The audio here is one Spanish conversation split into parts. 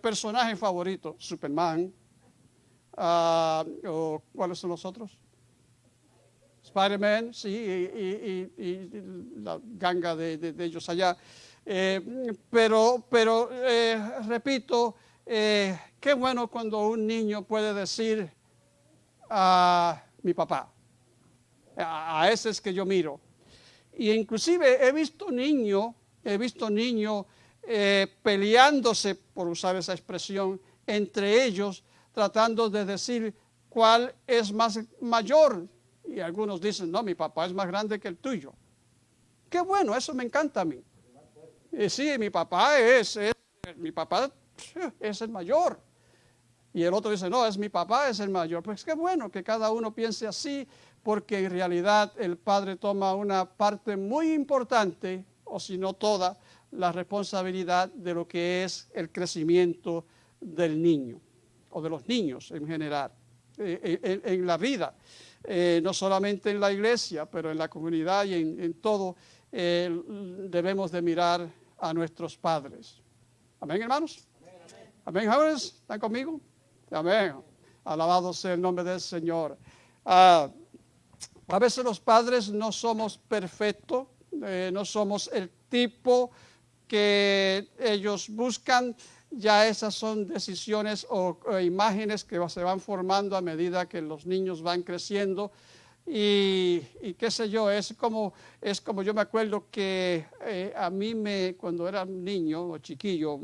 personaje favorito? Superman. Ah, o, ¿Cuáles son los otros? Spider-Man, sí, y, la ganga de, ellos allá. Eh, pero, pero eh, repito, eh, qué bueno cuando un niño puede decir a mi papá, a, ese es que yo miro. Y inclusive he visto niños, he visto niños peleándose, por usar esa expresión, entre ellos, tratando de decir cuál es más mayor y algunos dicen, no, mi papá es más grande que el tuyo. Qué bueno, eso me encanta a mí. Y sí, mi papá es, mi papá es el mayor. Y el otro dice, no, es mi papá, es el mayor. Pues qué bueno que cada uno piense así, porque en realidad el padre toma una parte muy importante, o si no toda, la responsabilidad de lo que es el crecimiento del niño, o de los niños en general, eh, en, en la vida. Eh, no solamente en la iglesia, pero en la comunidad y en, todo, eh, debemos de mirar a nuestros padres. Amén, hermanos. Amén, jóvenes. ¿Están conmigo? Amén. Alabado sea el nombre del Señor. Ah, a veces los padres no somos perfectos, eh, no somos el tipo que ellos buscan, ya esas son decisiones o, imágenes que se van formando a medida que los niños van creciendo. Y, qué sé yo, es como, es como yo me acuerdo que eh, a mí me, cuando era niño o chiquillo,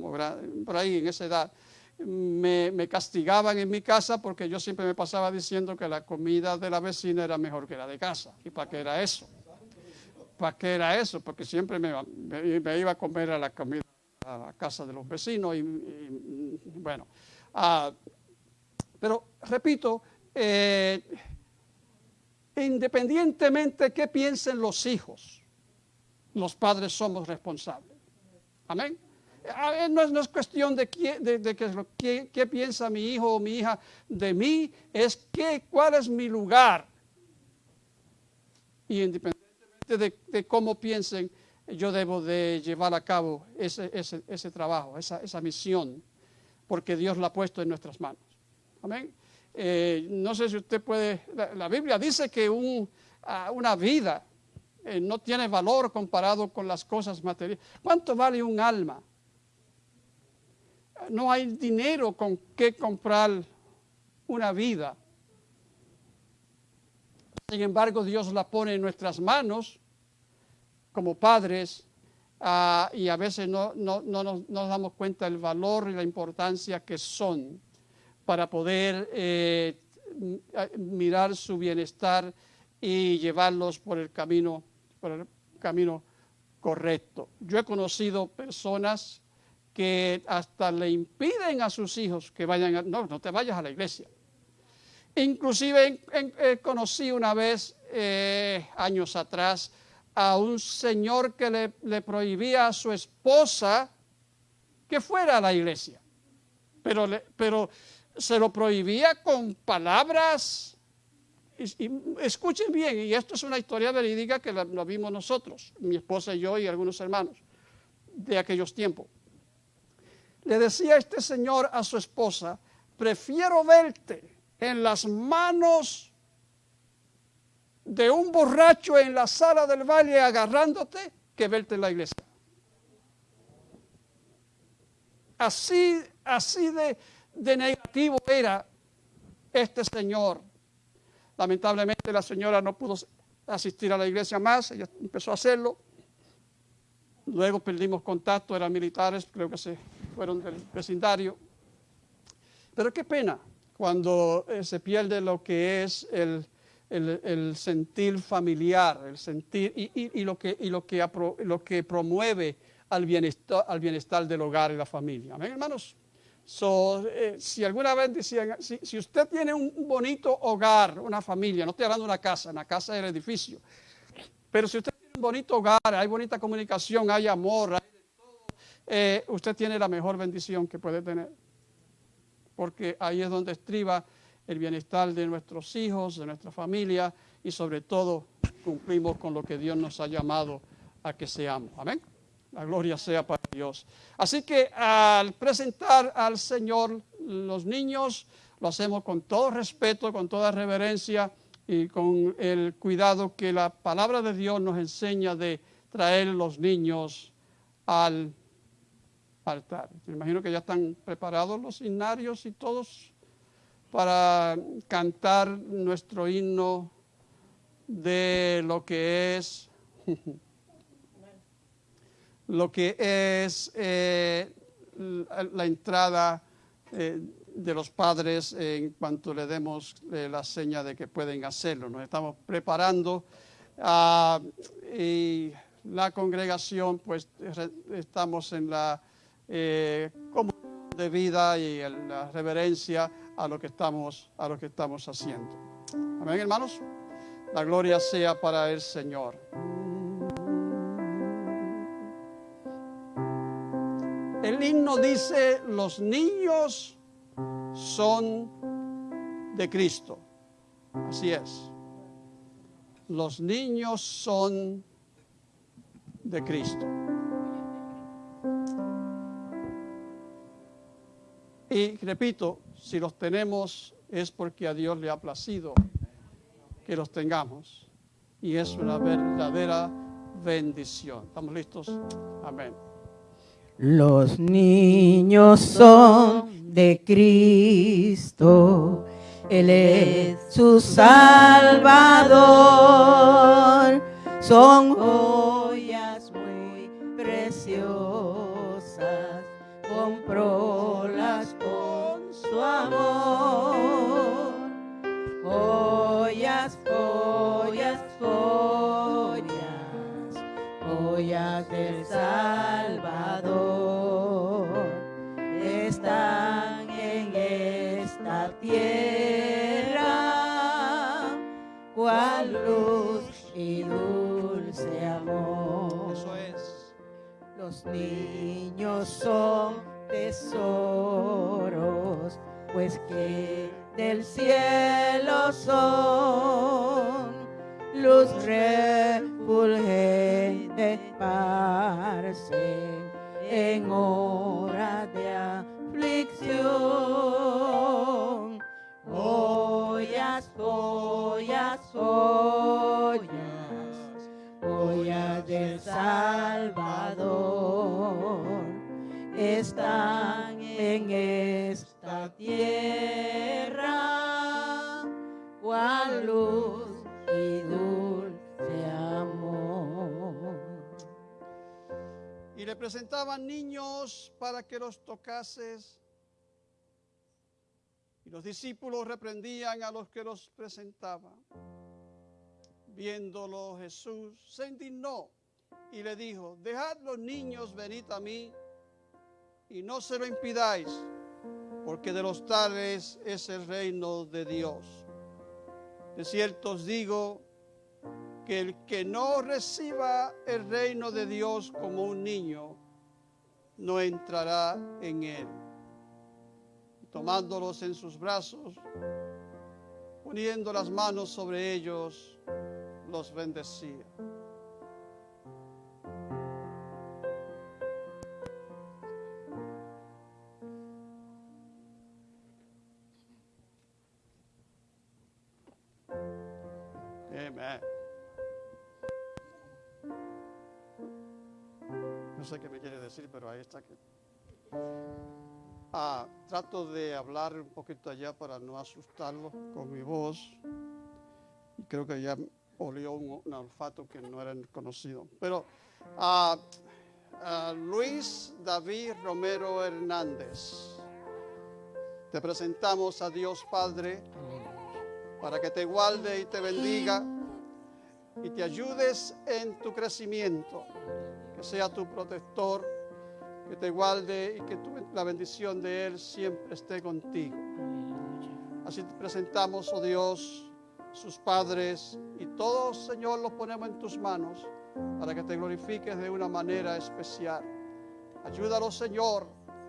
por ahí en esa edad, me, me, castigaban en mi casa porque yo siempre me pasaba diciendo que la comida de la vecina era mejor que la de casa. ¿Y para qué era eso? ¿Para qué era eso? Porque siempre me, iba a comer a la comida a la casa de los vecinos y, bueno. Ah, pero repito, eh, independientemente de qué piensen los hijos, los padres somos responsables. Amén. No es, no es cuestión de, qué, de, qué, qué, piensa mi hijo o mi hija de mí, es qué, cuál es mi lugar. Y independientemente de, cómo piensen, yo debo de llevar a cabo ese, ese, trabajo, esa, esa, misión, porque Dios la ha puesto en nuestras manos. Amén. Eh, no sé si usted puede, la, Biblia dice que un, una vida eh, no tiene valor comparado con las cosas materiales. ¿Cuánto vale un alma? No hay dinero con que comprar una vida. Sin embargo, Dios la pone en nuestras manos como padres ah, y a veces no, no, no, nos, damos cuenta del valor y la importancia que son para poder eh, mirar su bienestar y llevarlos por el camino, por el camino correcto. Yo he conocido personas que hasta le impiden a sus hijos que vayan, a, no, no te vayas a la iglesia. Inclusive conocí una vez, eh, años atrás, a un señor que le, prohibía a su esposa que fuera a la iglesia. Pero, pero se lo prohibía con palabras. Y, escuchen bien, y esto es una historia verídica que la, vimos nosotros, mi esposa y yo y algunos hermanos de aquellos tiempos. Le decía este señor a su esposa, prefiero verte en las manos de un borracho en la sala del valle agarrándote que verte en la iglesia. Así, así de, de negativo era este señor. Lamentablemente la señora no pudo asistir a la iglesia más, ella empezó a hacerlo. Luego perdimos contacto, eran militares, creo que se fueron del vecindario. Pero qué pena cuando eh, se pierde lo que es el, el, sentir familiar, el sentir y, lo, que, y lo, que, lo que promueve al bienestar, al bienestar del hogar y la familia. Amén, hermanos. Eh, si alguna vez decían, si, usted tiene un bonito hogar, una familia, no estoy hablando de una casa, una casa es el edificio, pero si usted tiene un bonito hogar, hay bonita comunicación, hay amor, hay todo, eh, usted tiene la mejor bendición que puede tener. Porque ahí es donde estriba el bienestar de nuestros hijos, de nuestra familia y sobre todo cumplimos con lo que Dios nos ha llamado a que seamos. Amén. La gloria sea para Dios. Así que al presentar al Señor los niños, lo hacemos con todo respeto, con toda reverencia y con el cuidado que la palabra de Dios nos enseña de traer los niños al Me imagino que ya están preparados los himnarios y todos para cantar nuestro himno de lo que es lo que es eh, la entrada eh, de los padres en cuanto le demos eh, la seña de que pueden hacerlo. Nos estamos preparando ah, y la congregación, pues estamos en la eh, de vida y en la reverencia a lo que estamos, a lo que estamos haciendo. Amén, hermanos. La gloria sea para el Señor. El himno dice, los niños son de Cristo. Así es. Los niños son de Cristo. Y repito, si los tenemos es porque a Dios le ha placido que los tengamos. Y es una verdadera bendición. ¿Estamos listos? Amén. Los niños son de Cristo, Él es su Salvador, son son tesoros, pues que del cielo son luz refulgente en hora de aflicción. Joyas, joyas, joyas, joyas del Salvador están en esta tierra, cual luz y dulce amor. Y le presentaban niños para que los tocases. Y los discípulos reprendían a los que los presentaban. Viéndolo Jesús se indignó y le dijo, dejad los niños venid a mí y no se lo impidáis, porque de los tales es el reino de Dios. De cierto os digo que el que no reciba el reino de Dios como un niño, no entrará en él. Tomándolos en sus brazos, poniendo las manos sobre ellos, los bendecía. Ah, trato de hablar un poquito allá para no asustarlo con mi voz. Creo que ya olió un, un olfato que no era conocido. Pero ah, ah, Luis David Romero Hernández, te presentamos a Dios Padre para que te guarde y te bendiga y te ayudes en tu crecimiento, que sea tu protector, que te guarde y que la bendición de Él siempre esté contigo. Así te presentamos, oh Dios, sus padres y todos, Señor, los ponemos en tus manos para que te glorifiques de una manera especial. Ayúdalos, Señor.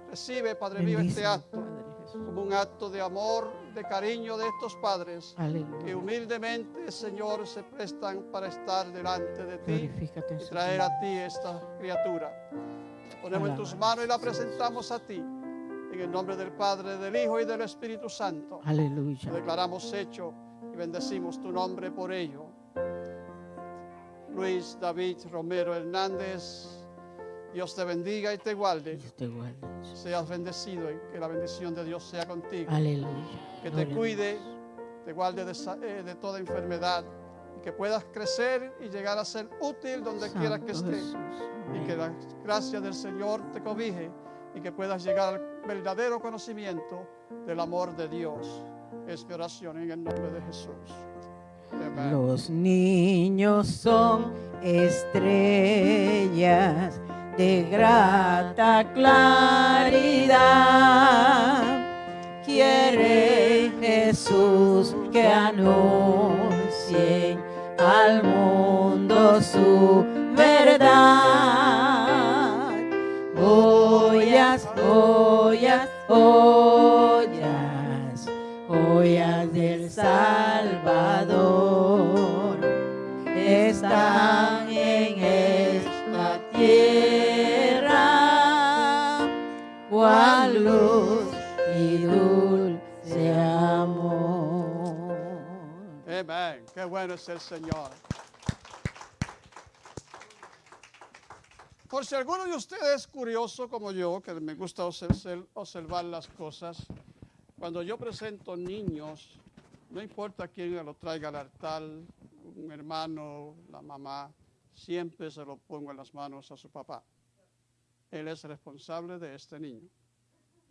Recibe, Padre mío, este acto como un acto de amor, de cariño de estos padres que humildemente, Señor, se prestan para estar delante de ti y traer a ti esta criatura. Ponemos en tus manos y la presentamos a ti. En el nombre del Padre, del Hijo y del Espíritu Santo. Lo Aleluya. declaramos hecho y bendecimos tu nombre por ello. Luis David Romero Hernández, Dios te bendiga y te guarde. Dios te guarde. Seas bendecido y que la bendición de Dios sea contigo. Aleluya. Que te cuide, te guarde de, eh, de toda enfermedad que puedas crecer y llegar a ser útil donde quiera que estés. Y que la gracia del Señor te cobije y que puedas llegar al verdadero conocimiento del amor de Dios. Es mi oración en el nombre de Jesús. Los niños son estrellas de grata claridad. Quiere Jesús que anuncien al mundo su verdad. Joyas, joyas, joyas, Qué bueno es el Señor. Por si alguno de ustedes es curioso como yo, que me gusta obser- observar las cosas, cuando yo presento niños, no importa quién lo traiga al altar, un hermano, la mamá, siempre se lo pongo en las manos a su papá. Él es responsable de este niño.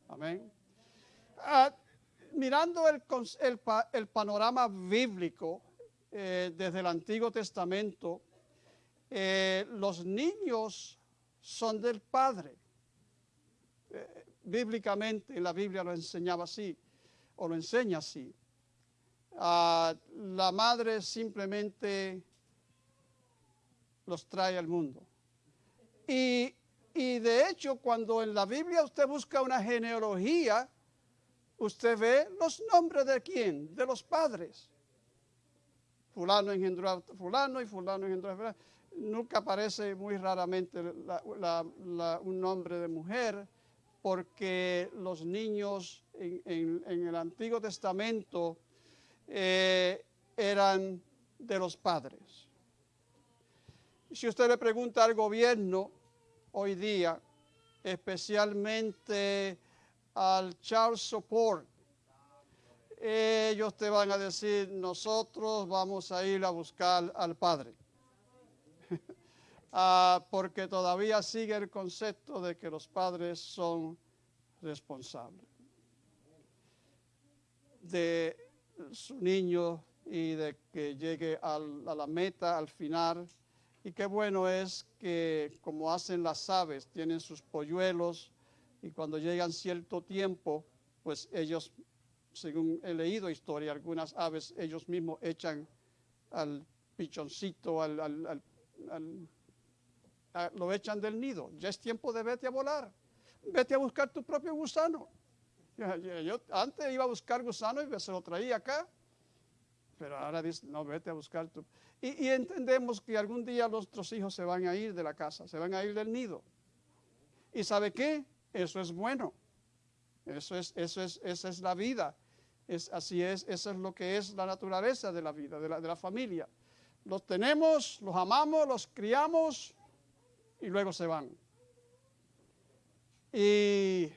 Amén. Ah, mirando el panorama bíblico eh, desde el Antiguo Testamento, eh, los niños son del Padre. Eh, bíblicamente en la Biblia lo enseñaba así, o lo enseña así. Ah, la madre simplemente los trae al mundo. Y, y de hecho, cuando en la Biblia usted busca una genealogía, usted ve los nombres de quién, de los padres. Fulano engendró a fulano y fulano engendró a fulano. Nunca aparece muy raramente un nombre de mujer, porque los niños en el Antiguo Testamento eh, eran de los padres. Si usted le pregunta al gobierno hoy día, especialmente al child support, ellos te van a decir, nosotros vamos a ir a buscar al padre. Ah, porque todavía sigue el concepto de que los padres son responsables de su niño y de que llegue a la meta, al final. Y qué bueno es que como hacen las aves, tienen sus polluelos y cuando llegan cierto tiempo, pues ellos, según he leído historia, algunas aves ellos mismos echan al pichoncito, al, al- al- lo echan del nido. Ya es tiempo de vete a volar. Vete a buscar tu propio gusano. Yo antes iba a buscar gusano y se lo traía acá. Pero ahora dice, no, vete a buscar tu... Y, y entendemos que algún día nuestros hijos se van a ir de la casa, se van a ir del nido. ¿Y sabe qué? Eso es bueno. Eso es, eso es, esa es la vida. Es, así es, eso es lo que es la naturaleza de la vida, de la, de la familia. Los tenemos, los amamos, los criamos y luego se van. Y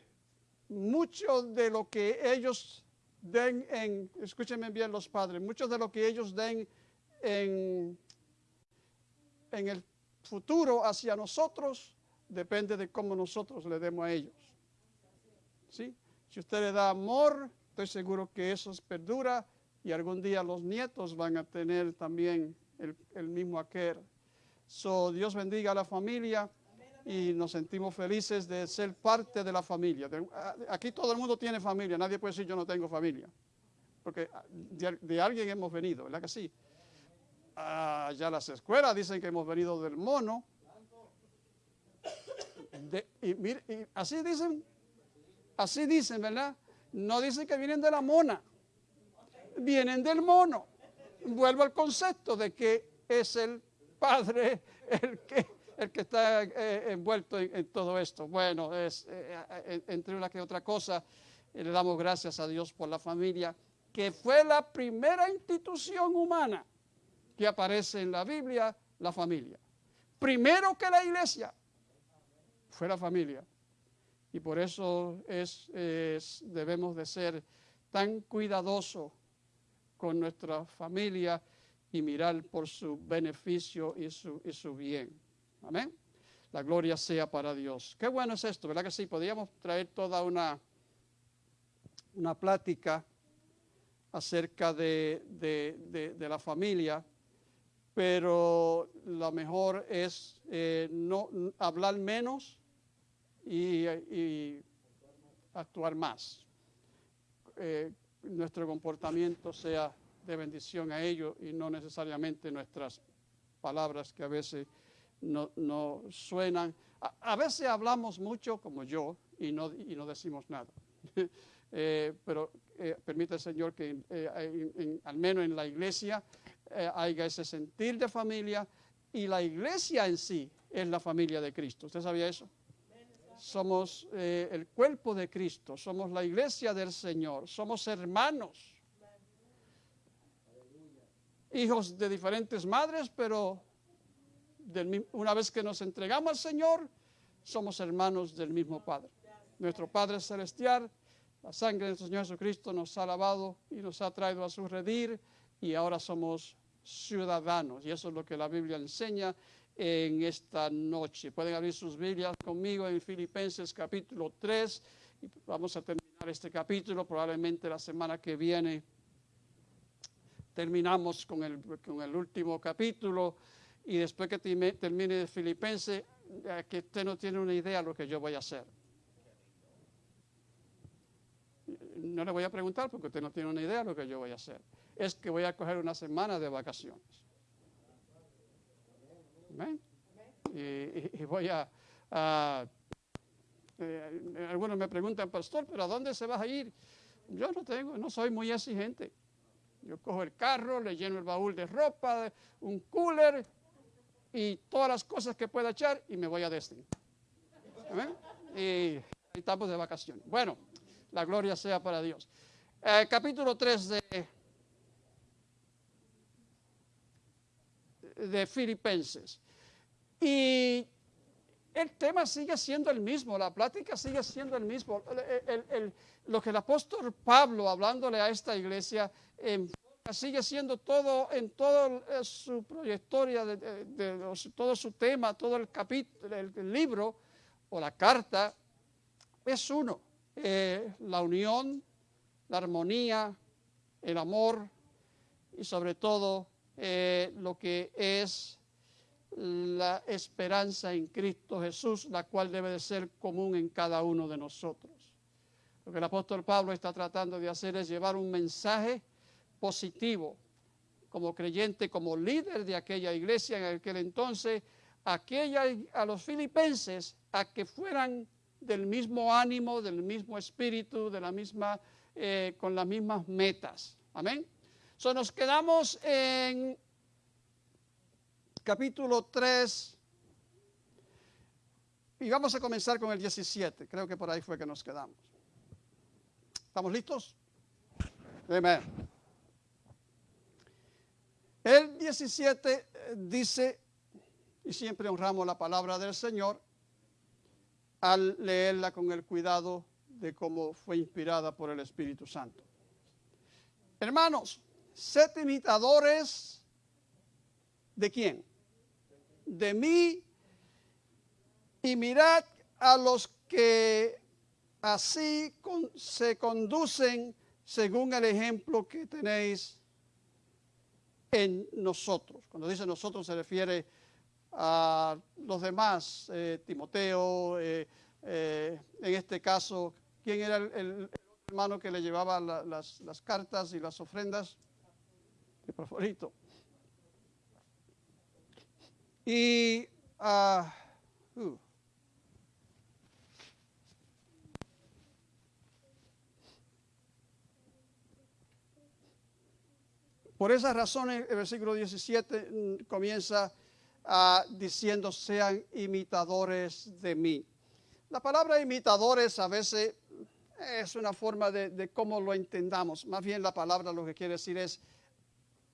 mucho de lo que ellos den en, escúchenme bien los padres, mucho de lo que ellos den en, en el futuro hacia nosotros depende de cómo nosotros le demos a ellos. ¿Sí? Si usted le da amor, estoy seguro que eso perdura y algún día los nietos van a tener también el, mismo aquel. So, Dios bendiga a la familia y nos sentimos felices de ser parte de la familia. Aquí todo el mundo tiene familia, nadie puede decir yo no tengo familia, porque ah, de, alguien hemos venido, ¿verdad que sí? Ah, ya las escuelas dicen que hemos venido del mono. Y así dicen, así dicen, ¿verdad? No dice que vienen de la mona, vienen del mono. Vuelvo al concepto de que es el padre el que, el que está eh, envuelto en, todo esto. Bueno, es, eh, eh, entre una que otra cosa, le damos gracias a Dios por la familia, que fue la primera institución humana que aparece en la Biblia, la familia. Primero que la iglesia, fue la familia. Y por eso es, debemos de ser tan cuidadosos con nuestra familia y mirar por su beneficio y su, y su bien. Amén. La gloria sea para Dios. Qué bueno es esto, ¿verdad que sí? Podríamos traer toda una, una plática acerca de, de, la familia, pero lo mejor es eh, no hablar menos y, actuar más. Eh, nuestro comportamiento sea de bendición a ellos y no necesariamente nuestras palabras que a veces no, no suenan. A, veces hablamos mucho como yo y no, y no decimos nada. Eh, pero eh, permite el Señor que eh, al menos en la iglesia haya ese sentir de familia y la iglesia en sí es la familia de Cristo. ¿Usted sabía eso? Somos el cuerpo de Cristo, somos la iglesia del Señor, somos hermanos hijos de diferentes madres, pero una vez que nos entregamos al Señor, somos hermanos del mismo Padre. Nuestro Padre Celestial, la sangre de nuestro Señor Jesucristo nos ha lavado y nos ha traído a su redir y ahora somos ciudadanos. Y eso es lo que la Biblia enseña en esta noche. Pueden abrir sus Biblias conmigo en Filipenses capítulo 3 y vamos a terminar este capítulo probablemente la semana que viene terminamos con el, con el último capítulo y después que termine Filipenses, eh, que usted no tiene una idea de lo que yo voy a hacer. No le voy a preguntar porque usted no tiene una idea de lo que yo voy a hacer. Es que voy a coger una semana de vacaciones. Y, voy a... Eh, algunos me preguntan, pastor, ¿pero a dónde se va a ir? Yo no tengo, no soy muy exigente. Yo cojo el carro, le lleno el baúl de ropa, un cooler y todas las cosas que pueda echar y me voy a Destiny. Y estamos de vacaciones. Bueno, la gloria sea para Dios. Eh, capítulo 3 de, de Filipenses. Y el tema sigue siendo el mismo, la plática sigue siendo el mismo. lo que el apóstol Pablo, hablándole a esta iglesia, sigue siendo todo en toda eh, su proyectoria, de, todo su tema, todo el capítulo, el, libro o la carta, es uno. Eh, la unión, la armonía, el amor y sobre todo eh, lo que es la esperanza en Cristo Jesús, la cual debe de ser común en cada uno de nosotros. Lo que el apóstol Pablo está tratando de hacer es llevar un mensaje positivo como creyente, como líder de aquella iglesia en aquel entonces, aquella, a los filipenses a que fueran del mismo ánimo, del mismo espíritu, de la misma, eh, con las mismas metas. Amén. So, nos quedamos en capítulo 3 y vamos a comenzar con el 17. Creo que por ahí fue que nos quedamos. ¿Estamos listos? Amén. El 17 eh, dice, y siempre honramos la palabra del Señor, al leerla con el cuidado de cómo fue inspirada por el Espíritu Santo. Hermanos, sed imitadores de quién? De mí y mirad a los que así se conducen según el ejemplo que tenéis en nosotros. Cuando dice nosotros se refiere a los demás, eh, Timoteo, eh, eh, en este caso, ¿quién era el, hermano que le llevaba las, cartas y las ofrendas? El favorito. Y ah, uh, por esas razones el versículo 17 mm, comienza uh, diciendo sean imitadores de mí. La palabra imitadores a veces es una forma de, cómo lo entendamos. Más bien la palabra lo que quiere decir es,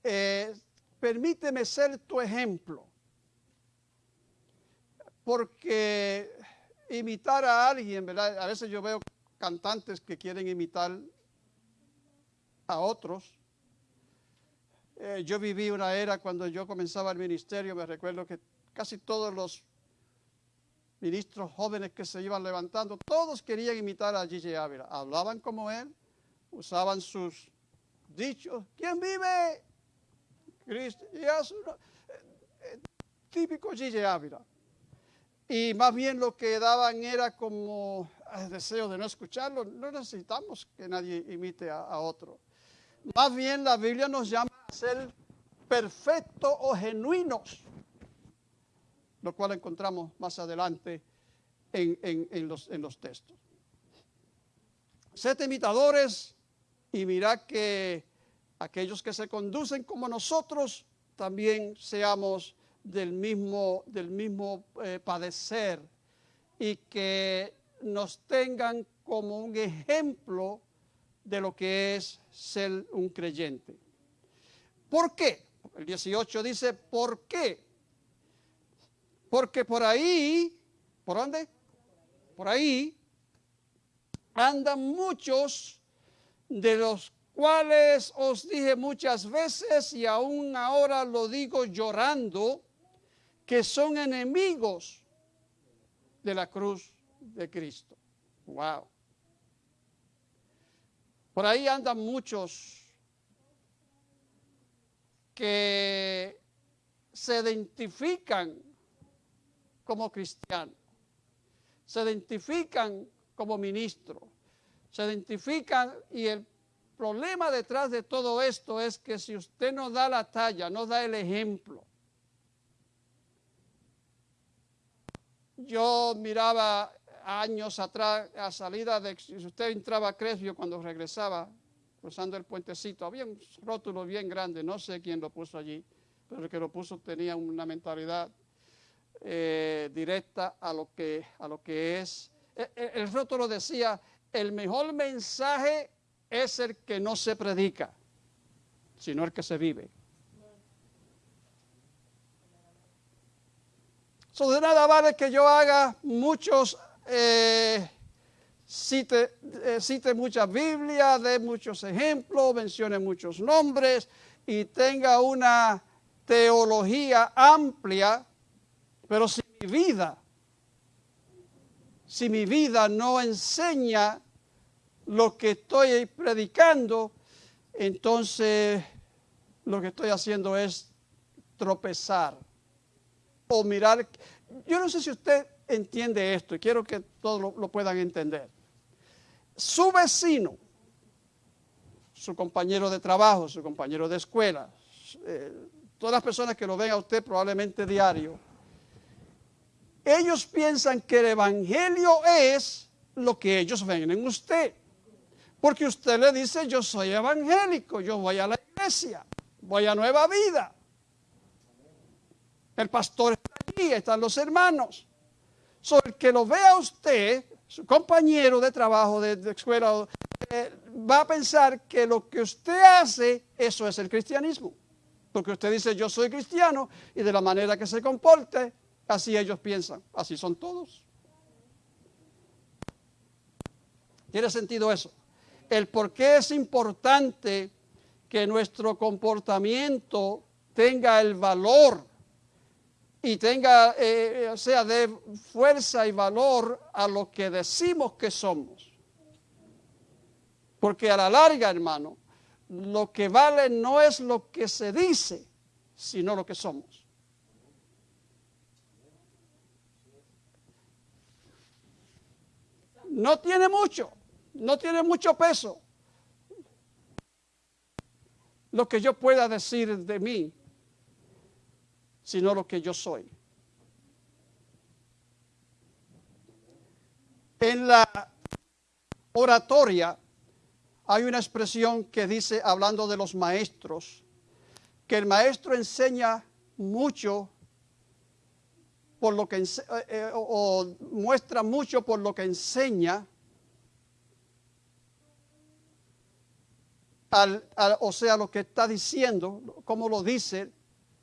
eh, permíteme ser tu ejemplo. Porque imitar a alguien, ¿verdad? A veces yo veo cantantes que quieren imitar a otros. Eh, yo viví una era cuando yo comenzaba el ministerio, me recuerdo que casi todos los ministros jóvenes que se iban levantando, todos querían imitar a Gigi Ávila. Hablaban como él, usaban sus dichos. ¿Quién vive? Cristo. Y eh, eh, típico Gigi Ávila. Y más bien lo que daban era como el deseo de no escucharlo. No necesitamos que nadie imite a, otro. Más bien la Biblia nos llama a ser perfectos o genuinos lo cual encontramos más adelante en, los, en los textos. Sed imitadores y mirad que aquellos que se conducen como nosotros también seamos del mismo, del mismo eh, padecer y que nos tengan como un ejemplo de lo que es ser un creyente. ¿Por qué? El 18 dice, ¿por qué? Porque por ahí, ¿por dónde? Por ahí andan muchos de los cuales os dije muchas veces y aún ahora lo digo llorando, que son enemigos de la cruz de Cristo. Wow. Por ahí andan muchos que se identifican como cristianos, se identifican como ministros, se identifican y el problema detrás de todo esto es que si usted no da la talla, no da el ejemplo, yo miraba años atrás a salida de, si usted entraba a Cresvio cuando regresaba, cruzando el puentecito, había un rótulo bien grande, no sé quién lo puso allí, pero el que lo puso tenía una mentalidad eh, directa a lo que, a lo que es. El, e, el rótulo decía, el mejor mensaje es el que no se predica, sino el que se vive. So, de nada vale que yo haga muchos, eh, cite, eh, cite mucha Biblia, dé muchos ejemplos, mencione muchos nombres y tenga una teología amplia pero si mi vida, si mi vida no enseña lo que estoy predicando, entonces lo que estoy haciendo es tropezar o mirar. Yo no sé si usted entiende esto y quiero que todos lo, puedan entender. Su vecino, su compañero de trabajo, su compañero de escuela, eh, todas las personas que lo ven a usted probablemente diario, ellos piensan que el Evangelio es lo que ellos ven en usted. Porque usted le dice, yo soy evangélico, yo voy a la iglesia, voy a Nueva Vida. El pastor está aquí, están los hermanos. So, el que lo vea usted, su compañero de trabajo, de, escuela, eh, va a pensar que lo que usted hace, eso es el cristianismo. Porque usted dice, yo soy cristiano, y de la manera que se comporte, Así ellos piensan, así son todos. ¿Tiene sentido eso? El por qué es importante que nuestro comportamiento tenga el valor y tenga, eh, sea, de fuerza y valor a lo que decimos que somos. Porque a la larga, hermano, lo que vale no es lo que se dice, sino lo que somos. no tiene mucho, no tiene mucho peso. Lo que yo pueda decir de mí, sino lo que yo soy. En la oratoria hay una expresión que dice, hablando de los maestros, que el maestro enseña mucho por lo que eh, eh, o, muestra mucho por lo que enseña, al- o sea, lo que está diciendo, como lo dice,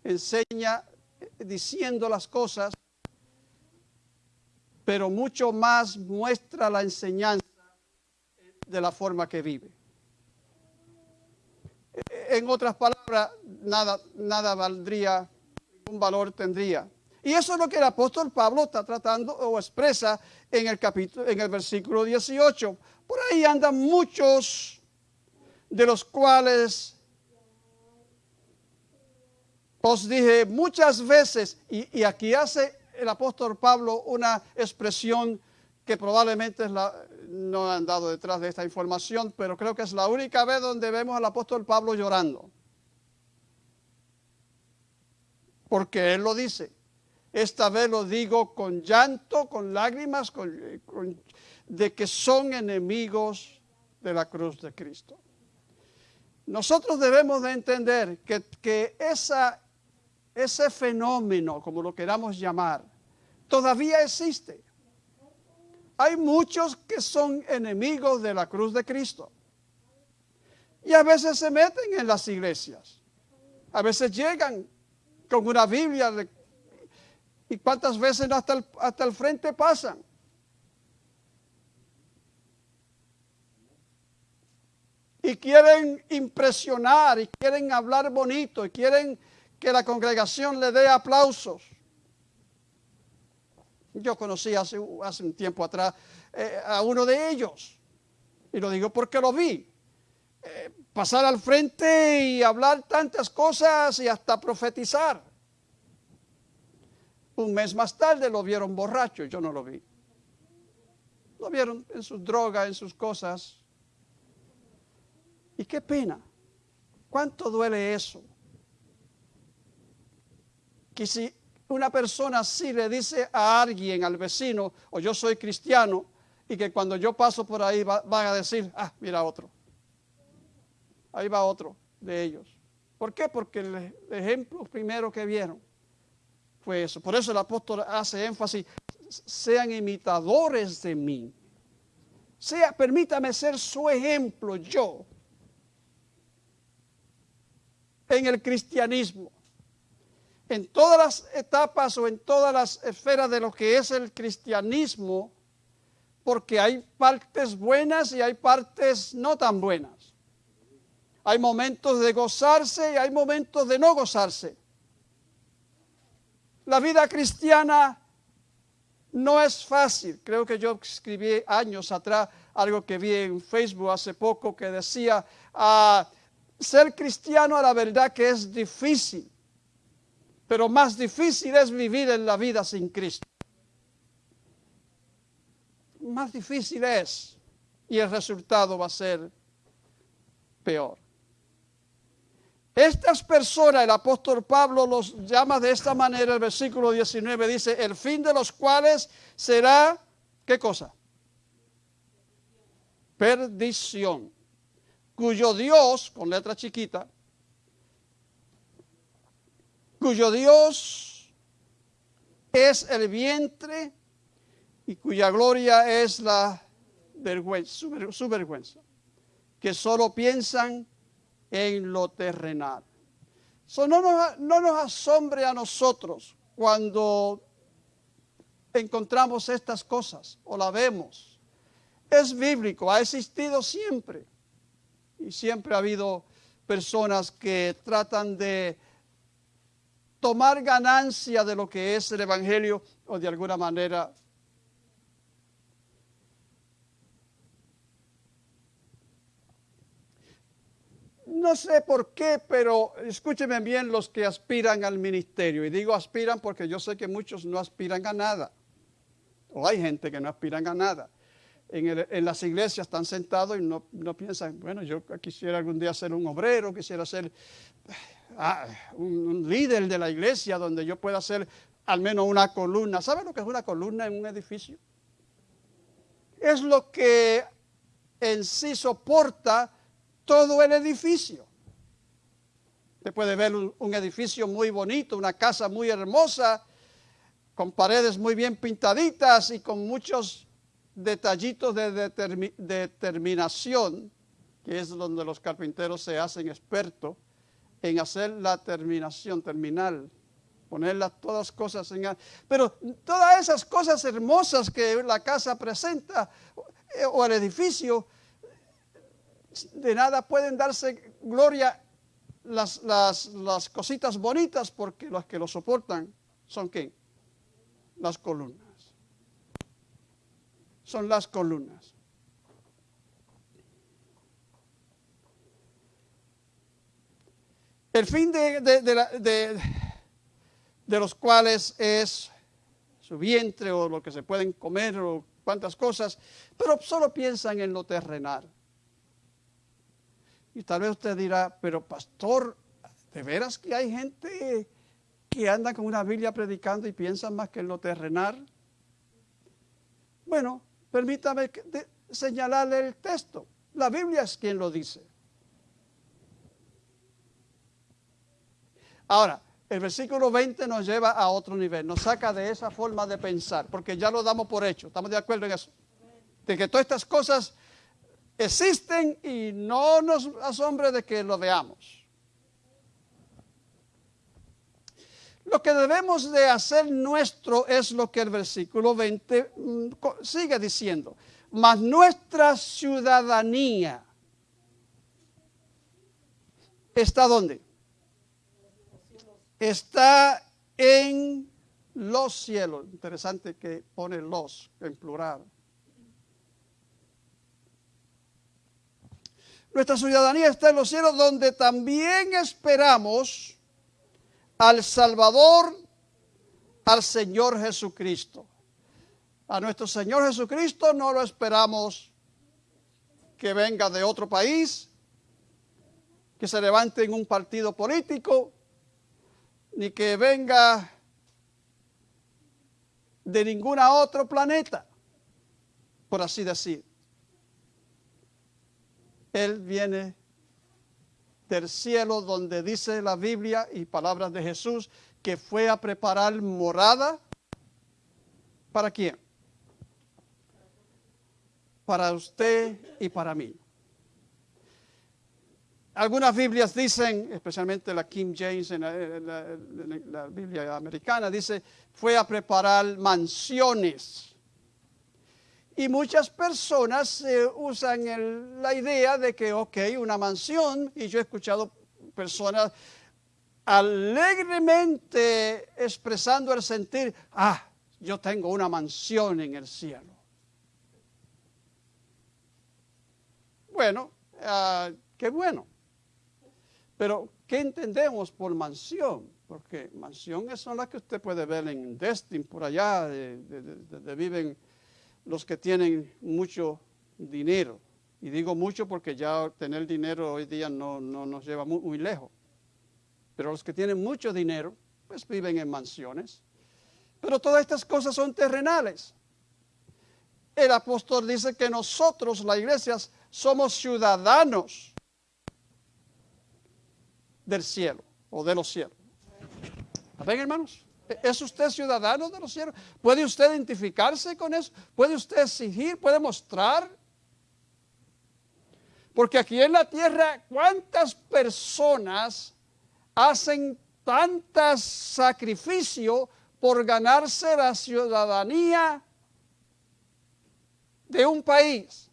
enseña diciendo las cosas, pero mucho más muestra la enseñanza de la forma que vive. En otras palabras, nada, nada valdría, ningún valor tendría. Y eso es lo que el apóstol Pablo está tratando o expresa en el capítulo, en el versículo 18. Por ahí andan muchos de los cuales os dije muchas veces, y, aquí hace el apóstol Pablo una expresión que probablemente es no han dado detrás de esta información, pero creo que es la única vez donde vemos al apóstol Pablo llorando. Porque él lo dice. Esta vez lo digo con llanto, con lágrimas, de que son enemigos de la cruz de Cristo. Nosotros debemos de entender que, que esa, ese fenómeno, como lo queramos llamar, todavía existe. Hay muchos que son enemigos de la cruz de Cristo. Y a veces se meten en las iglesias. A veces llegan con una Biblia y cuántas veces hasta el, hasta el frente pasan. Y quieren impresionar y quieren hablar bonito y quieren que la congregación le dé aplausos. Yo conocí hace, un tiempo atrás eh, a uno de ellos. Y lo digo porque lo vi. Eh, pasar al frente y hablar tantas cosas y hasta profetizar. Un mes más tarde lo vieron borracho, yo no lo vi. Lo vieron en sus drogas, en sus cosas. Y qué pena. ¿Cuánto duele eso? Que si una persona así le dice a alguien, al vecino, o yo soy cristiano, y que cuando yo paso por ahí va- van a decir, ah, mira otro. Ahí va otro de ellos. ¿Por qué? Porque el ejemplo primero que vieron fue eso. Por eso el apóstol hace énfasis, sean imitadores de mí. Sea, permítame ser su ejemplo yo en el cristianismo. En todas las etapas o en todas las esferas de lo que es el cristianismo, porque hay partes buenas y hay partes no tan buenas. Hay momentos de gozarse y hay momentos de no gozarse. La vida cristiana no es fácil. Creo que yo escribí años atrás algo que vi en Facebook hace poco que decía, ah, ser cristiano a la verdad que es difícil, pero más difícil es vivir en la vida sin Cristo. Más difícil es y el resultado va a ser peor. Estas personas, el apóstol Pablo los llama de esta manera, el versículo 19 dice, el fin de los cuales será, ¿qué cosa? Perdición, cuyo Dios, con letra chiquita, cuyo Dios es el vientre y cuya gloria es la vergüenza, su, ver- su vergüenza, que solo piensan en lo terrenal. No, nos, no nos asombre a nosotros cuando encontramos estas cosas o la vemos. Es bíblico, ha existido siempre. Y siempre ha habido personas que tratan de tomar ganancia de lo que es el Evangelio o de alguna manera No sé por qué, pero escúchenme bien los que aspiran al ministerio. Y digo aspiran porque yo sé que muchos no aspiran a nada. O hay gente que no aspiran a nada. En, el- en las iglesias están sentados y no, no piensan, bueno, yo quisiera algún día ser un obrero, quisiera ser un, líder de la iglesia donde yo pueda ser al menos una columna. ¿Sabe lo que es una columna en un edificio? Es lo que en sí soporta todo el edificio. Usted puede ver un, edificio muy bonito, una casa muy hermosa, con paredes muy bien pintaditas y con muchos detallitos de determi- determinación, que es donde los carpinteros se hacen expertos en hacer la terminación terminal, poner las todas cosas en... Pero todas esas cosas hermosas que la casa presenta eh, o el edificio, de nada pueden darse gloria las, las, las cositas bonitas porque los que lo soportan son quién? Las columnas. Son las columnas. El fin de, los cuales es su vientre o lo que se pueden comer o cuantas cosas, pero solo piensan en lo terrenal. Y tal vez usted dirá, pero pastor, ¿de veras que hay gente que anda con una Biblia predicando y piensan más que en lo terrenal? Bueno, permítame señalarle el texto. La Biblia es quien lo dice. Ahora, el versículo 20 nos lleva a otro nivel, nos saca de esa forma de pensar, porque ya lo damos por hecho, estamos de acuerdo en eso. De que todas estas cosas existen y no nos asombre de que lo veamos. Lo que debemos de hacer nuestro es lo que el versículo 20 mm, sigue diciendo. Mas nuestra ciudadanía está dónde? Está en los cielos. Interesante que pone los en plural. Nuestra ciudadanía está en los cielos donde también esperamos al Salvador, al Señor Jesucristo. A nuestro Señor Jesucristo no lo esperamos que venga de otro país, que se levante en un partido político, ni que venga de ningún otro planeta, por así decir. Él viene del cielo donde dice la Biblia y palabras de Jesús que fue a preparar morada. ¿Para quién? Para usted y para mí. Algunas Biblias dicen, especialmente la King James, en la, Biblia americana, dice, fue a preparar mansiones. Y muchas personas eh, usan la idea de que, ok, una mansión, y yo he escuchado personas alegremente expresando el sentir, ah, yo tengo una mansión en el cielo. Bueno, ah, qué bueno. Pero, ¿qué entendemos por mansión? Porque mansiones son las que usted puede ver en Destin, por allá, de- de- de- donde viven los que tienen mucho dinero. Y digo mucho porque ya tener dinero hoy día no, no nos lleva muy, muy lejos. Pero los que tienen mucho dinero, pues viven en mansiones. Pero todas estas cosas son terrenales. El apóstol dice que nosotros, la iglesia, somos ciudadanos del cielo o de los cielos. ¿Ven, hermanos? ¿Es usted ciudadano de los cielos? ¿Puede usted identificarse con eso? ¿Puede usted exigir? ¿Puede mostrar? Porque aquí en la tierra, ¿cuántas personas hacen tantos sacrificios por ganarse la ciudadanía de un país?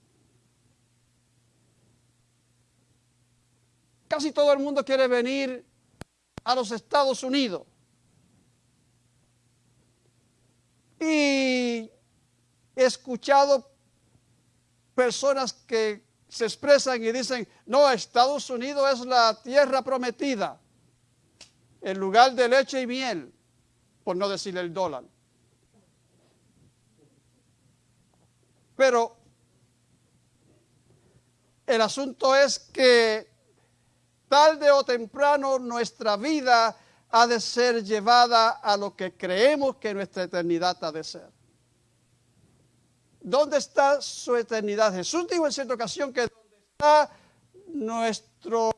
Casi todo el mundo quiere venir a los Estados Unidos. Y he escuchado personas que se expresan y dicen, no, Estados Unidos es la tierra prometida, el lugar de leche y miel, por no decir el dólar. Pero el asunto es que tarde o temprano nuestra vida ha de ser llevada a lo que creemos que nuestra eternidad ha de ser. ¿Dónde está su eternidad? Jesús dijo en cierta ocasión que donde está nuestro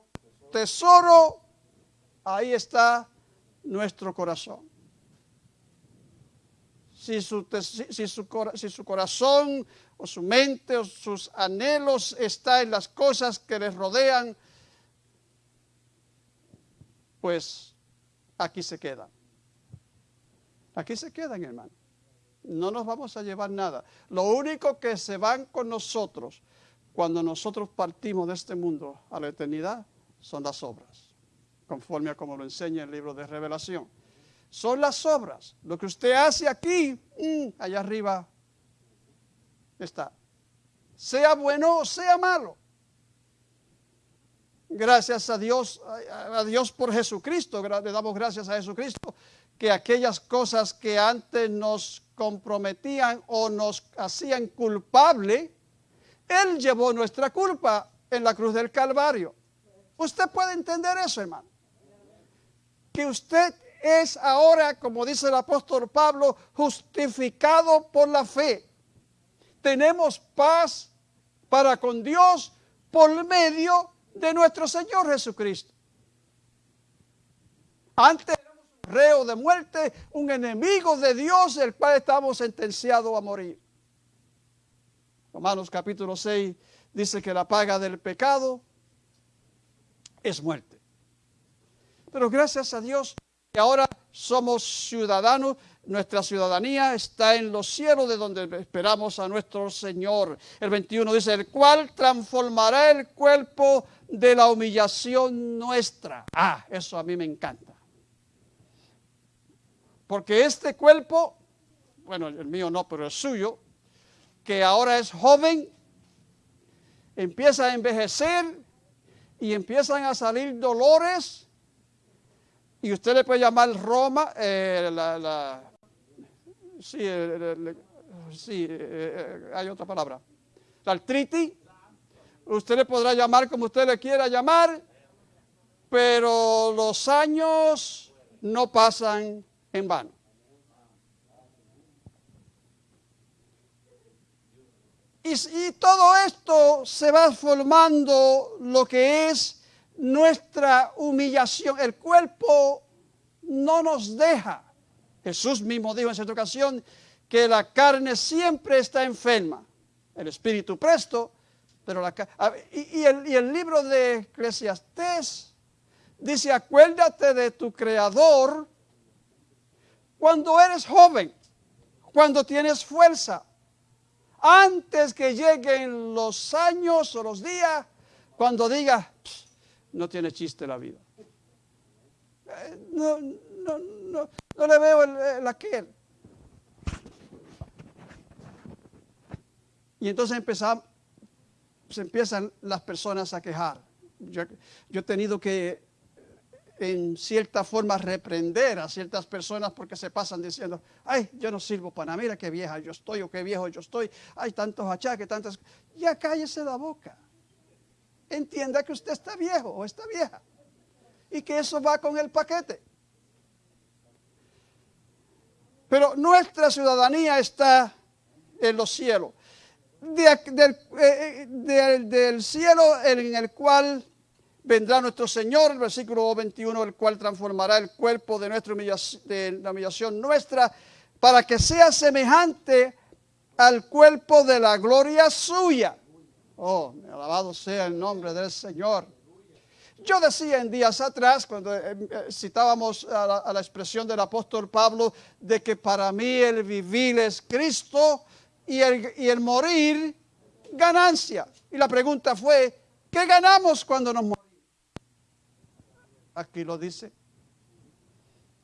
tesoro, ahí está nuestro corazón. Si su, si, su, corazón o su mente o sus anhelos está en las cosas que les rodean, pues aquí se quedan. Aquí se quedan, hermano. No nos vamos a llevar nada. Lo único que se van con nosotros cuando nosotros partimos de este mundo a la eternidad son las obras, conforme a como lo enseña el libro de Revelación. Son las obras. Lo que usted hace aquí, mm, allá arriba está. Sea bueno o sea malo. Gracias a Dios, a Dios por Jesucristo, le damos gracias a Jesucristo, que aquellas cosas que antes nos comprometían o nos hacían culpable, Él llevó nuestra culpa en la cruz del Calvario. Usted puede entender eso, hermano. Que usted es ahora, como dice el apóstol Pablo, justificado por la fe. Tenemos paz para con Dios por medio de nuestro Señor Jesucristo. Antes éramos un reo de muerte, un enemigo de Dios, el cual estamos sentenciados a morir. Romanos capítulo 6 dice que la paga del pecado es muerte. Pero gracias a Dios que ahora somos ciudadanos, nuestra ciudadanía está en los cielos de donde esperamos a nuestro Señor. El 21 dice, el cual transformará el cuerpo de la humillación nuestra. Ah, eso a mí me encanta. Porque este cuerpo, bueno, el mío no, pero el suyo, que ahora es joven, empieza a envejecer y empiezan a salir dolores. Y usted le puede llamar Roma, eh, la, sí, sí eh, eh, hay otra palabra, la artritis. Usted le podrá llamar como usted le quiera llamar, pero los años no pasan en vano. Y, todo esto se va formando lo que es nuestra humillación. El cuerpo no nos deja. Jesús mismo dijo en cierta ocasión que la carne siempre está enferma. El espíritu presto, pero la y, el, y el libro de Eclesiastés dice, acuérdate de tu creador cuando eres joven, cuando tienes fuerza antes que lleguen los años o los días, cuando diga, no tiene chiste la vida. Eh, no, no, no, no le veo el, aquel. Y entonces empezamos, se empiezan las personas a quejar. Yo, yo he tenido que en cierta forma reprender a ciertas personas porque se pasan diciendo, ay, yo no sirvo para mira qué vieja yo estoy o qué viejo yo estoy, hay tantos achaques, tantas... Ya cállese la boca. Entienda que usted está viejo o está vieja y que eso va con el paquete. Pero nuestra ciudadanía está en los cielos. Del, eh, eh, del cielo en el cual vendrá nuestro Señor, el versículo 21, el cual transformará el cuerpo de, nuestra humillación, la humillación nuestra, para que sea semejante al cuerpo de la gloria suya. Oh, alabado sea el nombre del Señor. Yo decía en días atrás, cuando eh, citábamos a la, a la, expresión del apóstol Pablo, de que para mí el vivir es Cristo y el, morir ganancia. Y la pregunta fue, ¿qué ganamos cuando nos morimos? Aquí lo dice.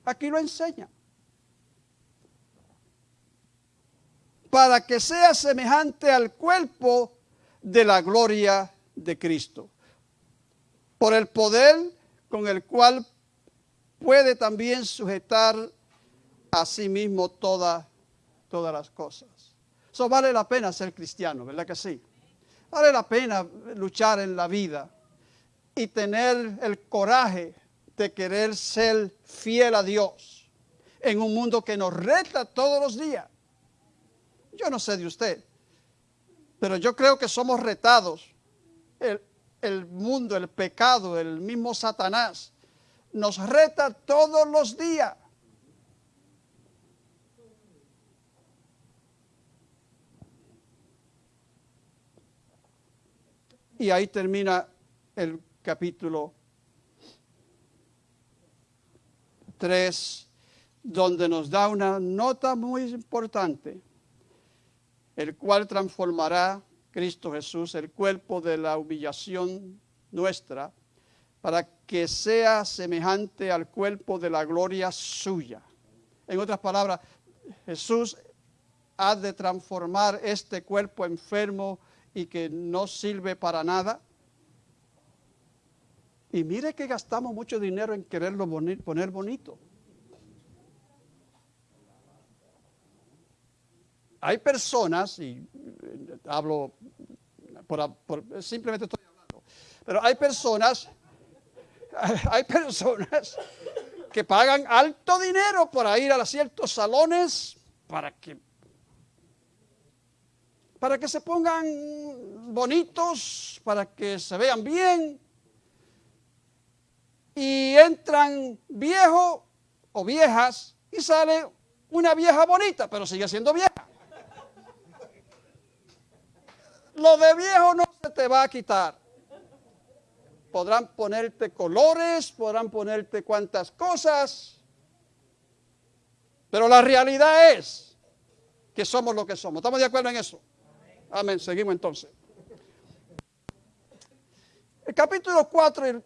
Aquí lo enseña. Para que sea semejante al cuerpo de la gloria de Cristo. Por el poder con el cual puede también sujetar a sí mismo todas las cosas. Eso vale la pena ser cristiano, ¿verdad que sí? Vale la pena luchar en la vida y tener el coraje de querer ser fiel a Dios en un mundo que nos reta todos los días. Yo no sé de usted, pero yo creo que somos retados. El, el mundo, el pecado, el mismo Satanás nos reta todos los días. Y ahí termina el capítulo 3, donde nos da una nota muy importante, el cual transformará Cristo Jesús el cuerpo de la humillación nuestra para que sea semejante al cuerpo de la gloria suya. En otras palabras, Jesús ha de transformar este cuerpo enfermo y que no sirve para nada. Y mire que gastamos mucho dinero en quererlo poner bonito. Hay personas, y eh, hablo por, simplemente estoy hablando, pero hay personas, hay personas que pagan alto dinero para ir a ciertos salones para que para que se pongan bonitos, para que se vean bien. Y entran viejos o viejas y sale una vieja bonita, pero sigue siendo vieja. Lo de viejo no se te va a quitar. Podrán ponerte colores, podrán ponerte cuantas cosas, pero la realidad es que somos lo que somos. ¿Estamos de acuerdo en eso? Amén. Seguimos entonces. El capítulo 4,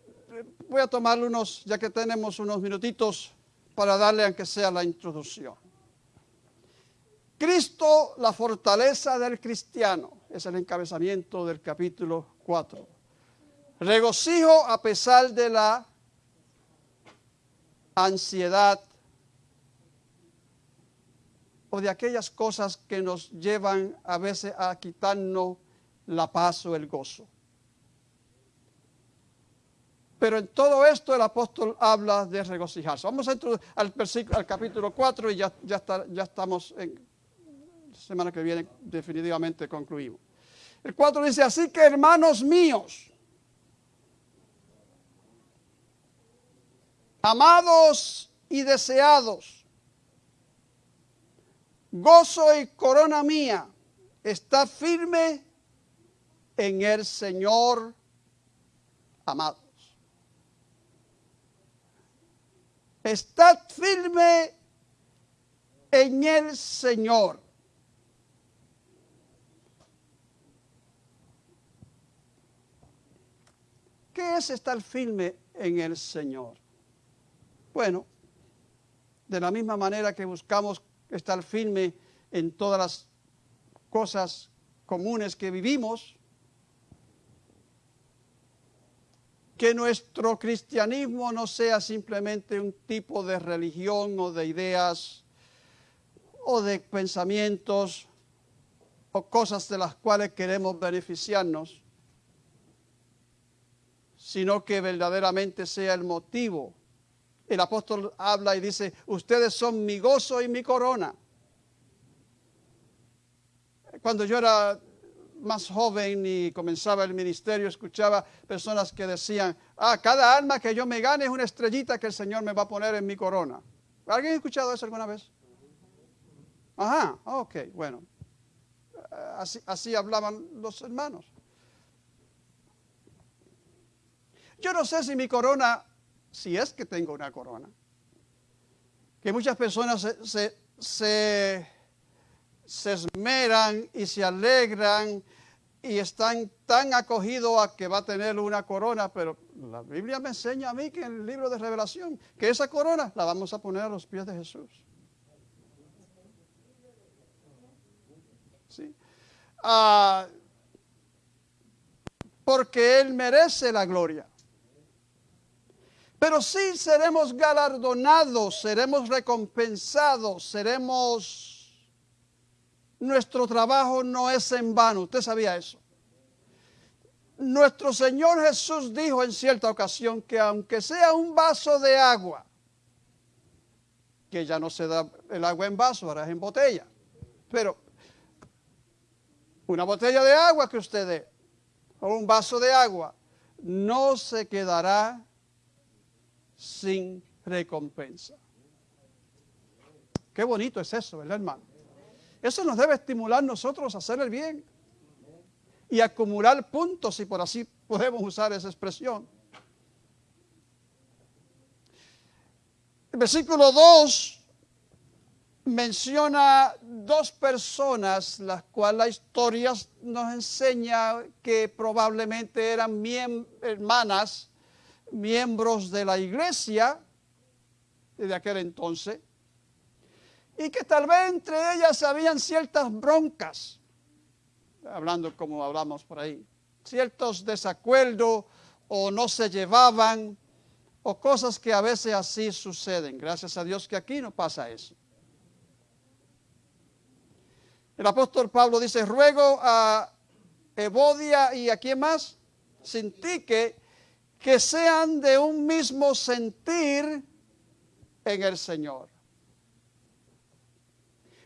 voy a tomarle unos, ya que tenemos unos minutitos para darle aunque sea la introducción. Cristo, la fortaleza del cristiano, es el encabezamiento del capítulo 4. Regocijo a pesar de la ansiedad o de aquellas cosas que nos llevan a veces a quitarnos la paz o el gozo. Pero en todo esto el apóstol habla de regocijarse. Vamos a entrar al, al capítulo 4 y ya, ya, ya estamos en semana que viene definitivamente concluimos. El 4 dice, así que hermanos míos, amados y deseados, gozo y corona mía, está firme en el Señor, amados. Estad firme en el Señor. ¿Qué es estar firme en el Señor? Bueno, de la misma manera que buscamos estar firme en todas las cosas comunes que vivimos, que nuestro cristianismo no sea simplemente un tipo de religión o de ideas o de pensamientos o cosas de las cuales queremos beneficiarnos, sino que verdaderamente sea el motivo el apóstol habla y dice, ustedes son mi gozo y mi corona. Cuando yo era más joven y comenzaba el ministerio, escuchaba personas que decían, ah, cada alma que yo me gane es una estrellita que el Señor me va a poner en mi corona. ¿Alguien ha escuchado eso alguna vez? Ajá, ok, bueno. Así, así hablaban los hermanos. Yo no sé si mi corona si es que tengo una corona. Que muchas personas se, se, esmeran y se alegran y están tan acogidos a que va a tener una corona, pero la Biblia me enseña a mí que en el libro de revelación, que esa corona la vamos a poner a los pies de Jesús. ¿Sí? Ah, porque Él merece la gloria. Pero sí seremos galardonados, seremos recompensados, seremos... Nuestro trabajo no es en vano, usted sabía eso. Nuestro Señor Jesús dijo en cierta ocasión que aunque sea un vaso de agua, que ya no se da el agua en vaso, ahora es en botella, pero una botella de agua que usted dé, o un vaso de agua, no se quedará sin recompensa. Qué bonito es eso, ¿verdad, hermano? Eso nos debe estimular nosotros a hacer el bien y acumular puntos, si por así podemos usar esa expresión. El versículo 2 menciona dos personas, las cuales la historia nos enseña que probablemente eran hermanas, miembros de la iglesia de aquel entonces, y que tal vez entre ellas habían ciertas broncas, hablando como hablamos por ahí, ciertos desacuerdos o no se llevaban o cosas que a veces así suceden. Gracias a Dios que aquí no pasa eso. El apóstol Pablo dice, ruego a Evodia y a quién más, Sintique, que sean de un mismo sentir en el Señor.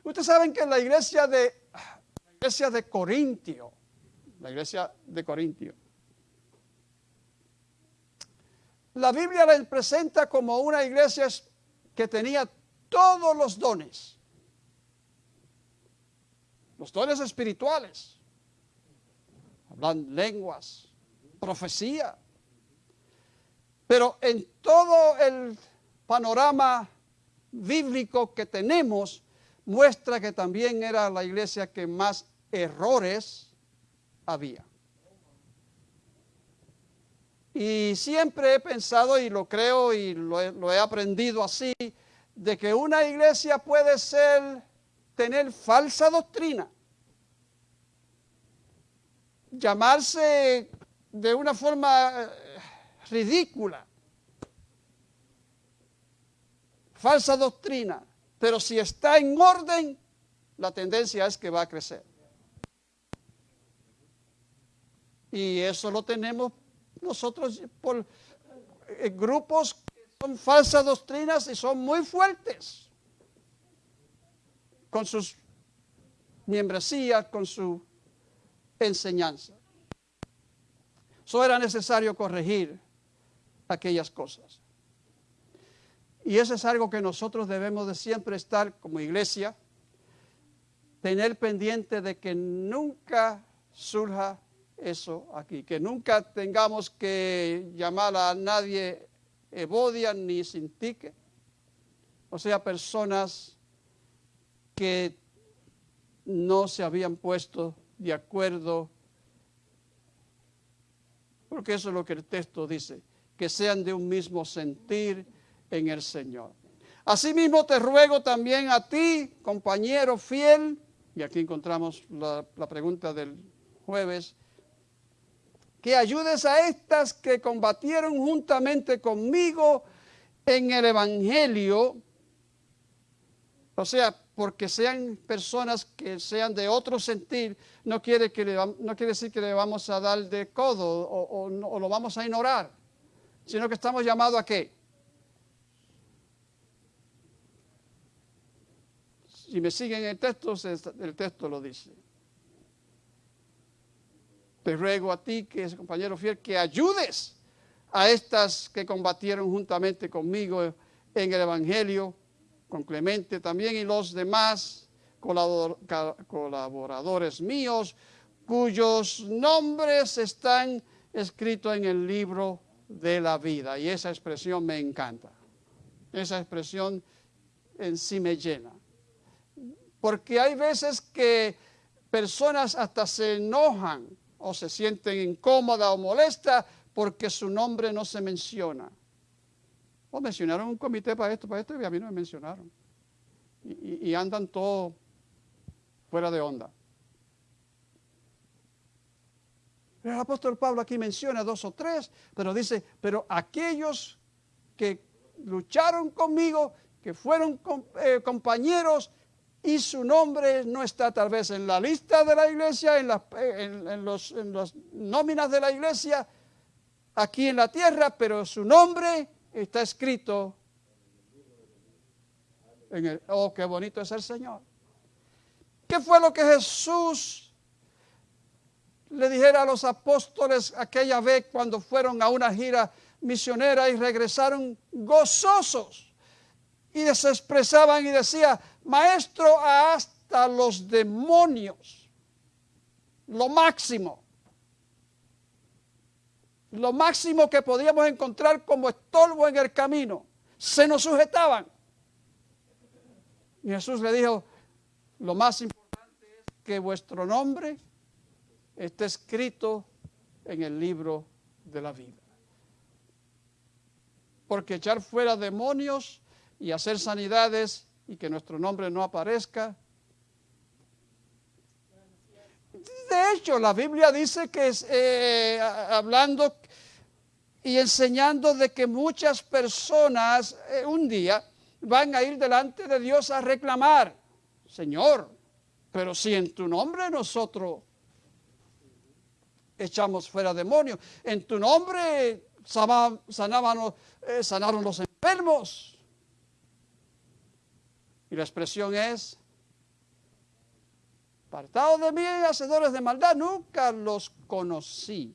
Ustedes saben que la iglesia de, la iglesia de Corintio, la iglesia de Corintio, la Biblia la presenta como una iglesia que tenía todos los dones. Los dones espirituales. Hablan lenguas, profecía. Pero en todo el panorama bíblico que tenemos, muestra que también era la iglesia que más errores había. Y siempre he pensado y lo creo y lo he, aprendido así, de que una iglesia puede ser, tener falsa doctrina, llamarse de una forma eh, ridícula, falsa doctrina, pero si está en orden, la tendencia es que va a crecer. Y eso lo tenemos nosotros por eh, grupos que son falsas doctrinas y son muy fuertes con sus membresías, con su enseñanza. Eso era necesario corregir aquellas cosas. Y eso es algo que nosotros debemos de siempre estar como iglesia, tener pendiente de que nunca surja eso aquí, que nunca tengamos que llamar a nadie Evodia ni Sintique, o sea, personas que no se habían puesto de acuerdo, porque eso es lo que el texto dice, que sean de un mismo sentir en el Señor. Asimismo te ruego también a ti, compañero fiel, y aquí encontramos la, pregunta del jueves, que ayudes a estas que combatieron juntamente conmigo en el Evangelio, o sea, porque sean personas que sean de otro sentir, no quiere, que no quiere decir que le vamos a dar de codo o, o lo vamos a ignorar, sino que estamos llamados a qué? Si me siguen el texto, el texto lo dice. Te ruego a ti, que es compañero fiel, que ayudes a estas que combatieron juntamente conmigo en el Evangelio, con Clemente también y los demás colaboradores míos, cuyos nombres están escritos en el libro de la vida. Y esa expresión me encanta. Esa expresión en sí me llena. Porque hay veces que personas hasta se enojan o se sienten incómoda o molesta porque su nombre no se menciona. O mencionaron un comité para esto, para esto, y a mí no me mencionaron. Y, y andan todos fuera de onda. El apóstol Pablo aquí menciona dos o tres, pero dice, pero aquellos que lucharon conmigo, que fueron eh, compañeros y su nombre no está tal vez en la lista de la iglesia, en las, en, los, nóminas de la iglesia, aquí en la tierra, pero su nombre está escrito en el... Oh, qué bonito es el Señor. ¿Qué fue lo que Jesús le dijera a los apóstoles aquella vez cuando fueron a una gira misionera y regresaron gozosos. Y se expresaban y decía, maestro, hasta los demonios, lo máximo, lo máximo que podíamos encontrar como estorbo en el camino, se nos sujetaban. Y Jesús le dijo, lo más importante es que vuestro nombre esté escrito en el libro de la vida. Porque echar fuera demonios y hacer sanidades y que nuestro nombre no aparezca. De hecho, la Biblia dice que es, eh, hablando y enseñando de que muchas personas eh, un día van a ir delante de Dios a reclamar, Señor, pero si en tu nombre nosotros echamos fuera demonios, en tu nombre sanaban, eh, sanaron los enfermos. Y la expresión es, apartados de mí, hacedores de maldad, nunca los conocí.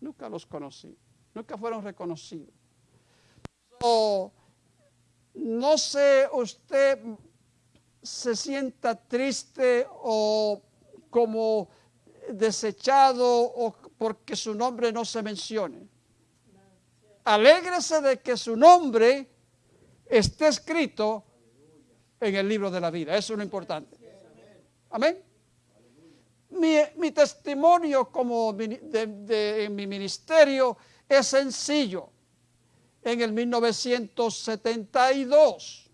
Nunca los conocí. Nunca fueron reconocidos. no sé, usted se sienta triste o como desechado o porque su nombre no se mencione. Alégrese de que su nombre esté escrito en el libro de la vida. Eso es lo importante. Amén. Mi, testimonio como de, en mi ministerio es sencillo. En el 1972,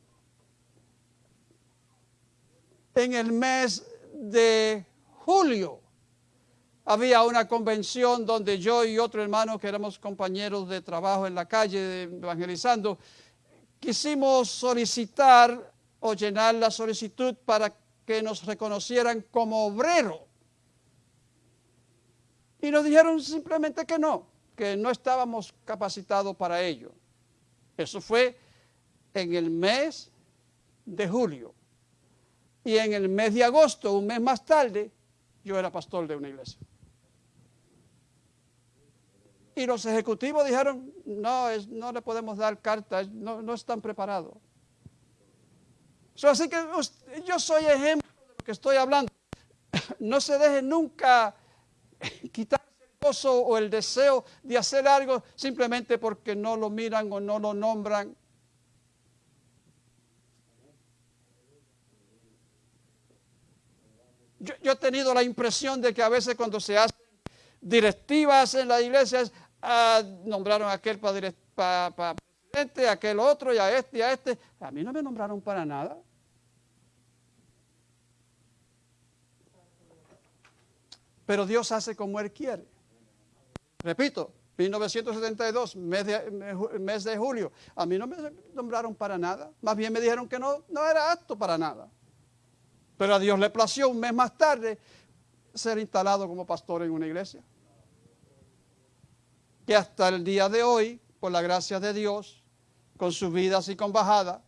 en el mes de julio, había una convención donde yo y otro hermano que éramos compañeros de trabajo en la calle evangelizando, quisimos solicitar o llenar la solicitud para que nos reconocieran como obrero. Y nos dijeron simplemente que no, que no estábamos capacitados para ello. Eso fue en el mes de julio. Y en el mes de agosto, un mes más tarde, yo era pastor de una iglesia. Y los ejecutivos dijeron, no, no le podemos dar cartas, no, no están preparados así que yo soy ejemplo de lo que estoy hablando. No se deje nunca quitar el gozo o el deseo de hacer algo simplemente porque no lo miran o no lo nombran. Yo, he tenido la impresión de que a veces cuando se hacen directivas en las iglesias, nombraron a aquel para presidente, a aquel otro y a este y a este. A mí no me nombraron para nada. Pero Dios hace como Él quiere. Repito, 1972, mes de, mes de julio. A mí no me nombraron para nada. Más bien me dijeron que no, no era apto para nada. Pero a Dios le plació un mes más tarde ser instalado como pastor en una iglesia. Que hasta el día de hoy, por la gracia de Dios, con subidas y con bajadas,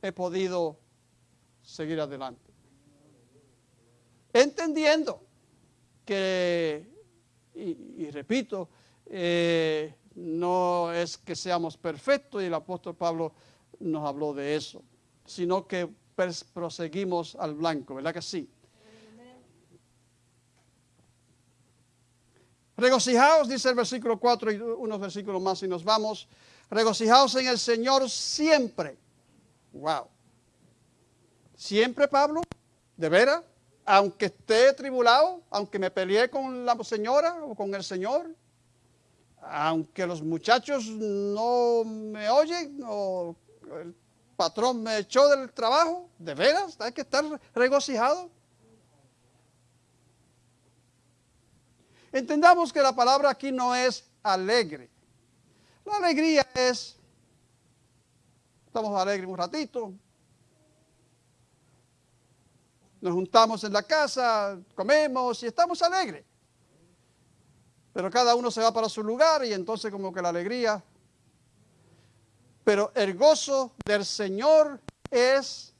he podido seguir adelante entendiendo que, y, repito, eh, no es que seamos perfectos y el apóstol Pablo nos habló de eso, sino que proseguimos al blanco, ¿verdad que sí? Regocijaos, dice el versículo 4 y unos versículos más y nos vamos. Regocijaos en el Señor siempre. Wow. ¿Siempre, Pablo? ¿De veras? aunque esté tribulado, aunque me peleé con la señora o con el señor, aunque los muchachos no me oyen o el patrón me echó del trabajo, de veras, hay que estar regocijado. Entendamos que la palabra aquí no es alegre. La alegría es, estamos alegres un ratito, nos juntamos en la casa, comemos y estamos alegres. Pero cada uno se va para su lugar y entonces como que la alegría. Pero el gozo del Señor es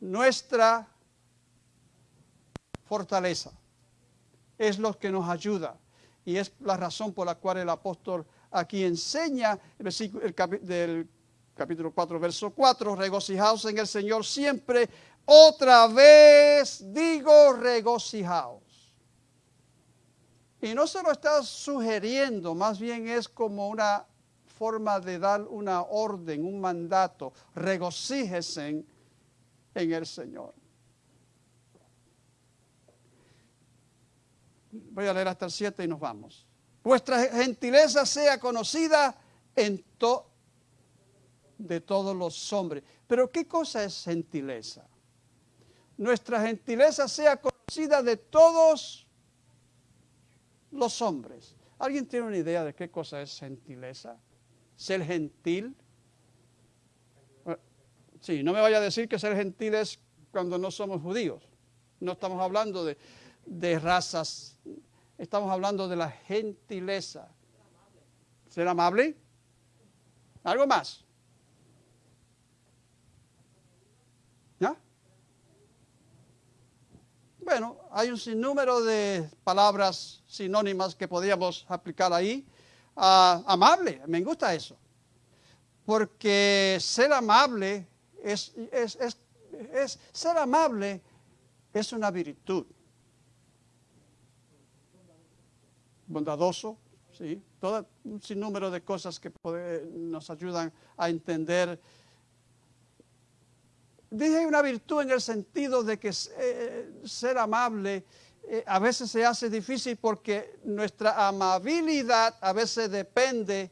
nuestra fortaleza. Es lo que nos ayuda. Y es la razón por la cual el apóstol aquí enseña el versículo el del capítulo 4, verso 4, regocijaos en el Señor siempre. Otra vez digo regocijaos. Y no se lo está sugiriendo, más bien es como una forma de dar una orden, un mandato. Regocíjese en el Señor. Voy a leer hasta el 7 y nos vamos. Vuestra gentileza sea conocida en to de todos los hombres. Pero ¿qué cosa es gentileza? Nuestra gentileza sea conocida de todos los hombres. ¿Alguien tiene una idea de qué cosa es gentileza? Ser gentil. Eh, Sí, no me vaya a decir que ser gentil es cuando no somos judíos. No estamos hablando de, de razas, estamos hablando de la gentileza. ¿Ser amable? ¿Algo más? ¿Ya? Bueno, hay un sinnúmero de palabras sinónimas que podríamos aplicar ahí. Ah, amable, me gusta eso. Porque ser amable es, es, es, es- ser amable es una virtud. Bondadoso, sí. Todo un sinnúmero de cosas que nos ayudan a entender Dije una virtud en el sentido de que eh, ser amable eh, a veces se hace difícil porque nuestra amabilidad a veces depende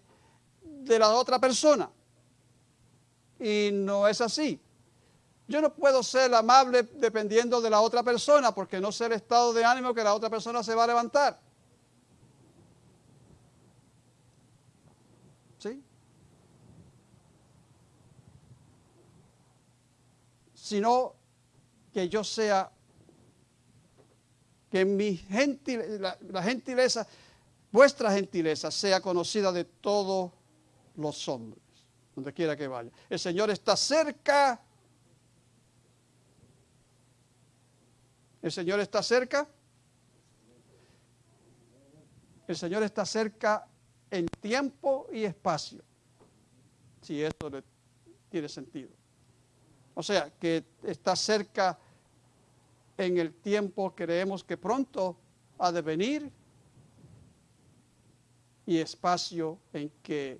de la otra persona. Y no es así. Yo no puedo ser amable dependiendo de la otra persona porque no sé el estado de ánimo que la otra persona se va a levantar. ¿Sí? Sino que yo sea, que mi gentil, la, gentileza, vuestra gentileza sea conocida de todos los hombres, donde quiera que vaya. El Señor está cerca. El Señor está cerca. El Señor está cerca en tiempo y espacio. Si esto le tiene sentido. O sea, que está cerca en el tiempo, creemos que pronto ha de venir, y espacio en que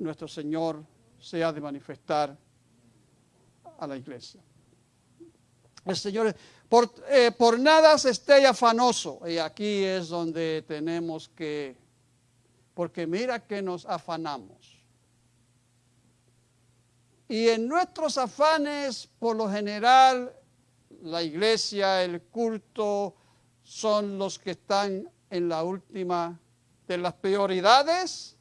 nuestro Señor se ha de manifestar a la iglesia. El Señor, por, eh, por nada se esté afanoso, y aquí es donde tenemos que, porque mira que nos afanamos. Y en nuestros afanes, por lo general, la iglesia, el culto, son los que están en la última de las prioridades.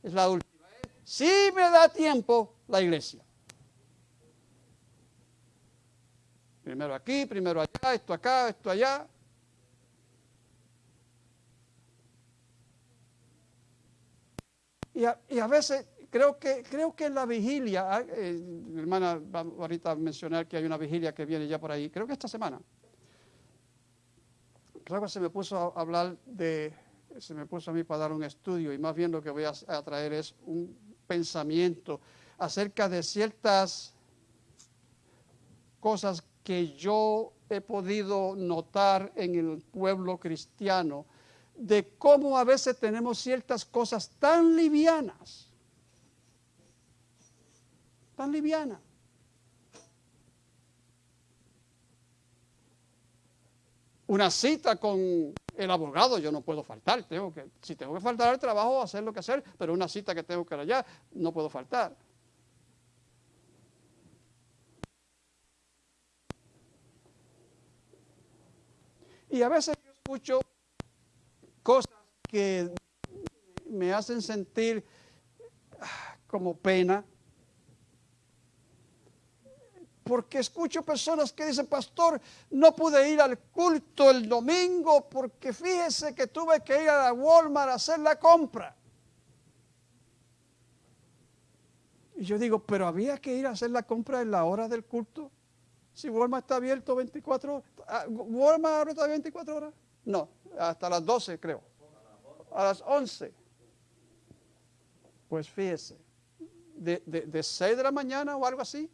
Es la última. Si me da tiempo, la iglesia. Primero aquí, primero allá, esto acá, esto allá. Y a veces creo que, creo que en la vigilia, ah, eh, mi hermana va ahorita a mencionar que hay una vigilia que viene ya por ahí, creo que esta semana. Creo que se me puso a hablar de, se me puso a mí para dar un estudio y más bien lo que voy a, a traer es un pensamiento acerca de ciertas cosas que yo he podido notar en el pueblo cristiano, de cómo a veces tenemos ciertas cosas tan livianas tan liviana. Una cita con el abogado, yo no puedo faltar. Tengo que, si tengo que faltar al trabajo, hacer lo que hacer, pero una cita que tengo que ir allá, no puedo faltar. Y a veces yo escucho cosas que me hacen sentir ah, como pena, porque escucho personas que dicen, pastor, no pude ir al culto el domingo porque fíjese que tuve que ir a la Walmart a hacer la compra. Y yo digo, pero había que ir a hacer la compra en la hora del culto. Si Walmart está abierto 24 horas. Ah, ¿Walmart está 24 horas? No, hasta las 12 creo. A las 11. Pues fíjese, de, de, de 6 de la mañana o algo así,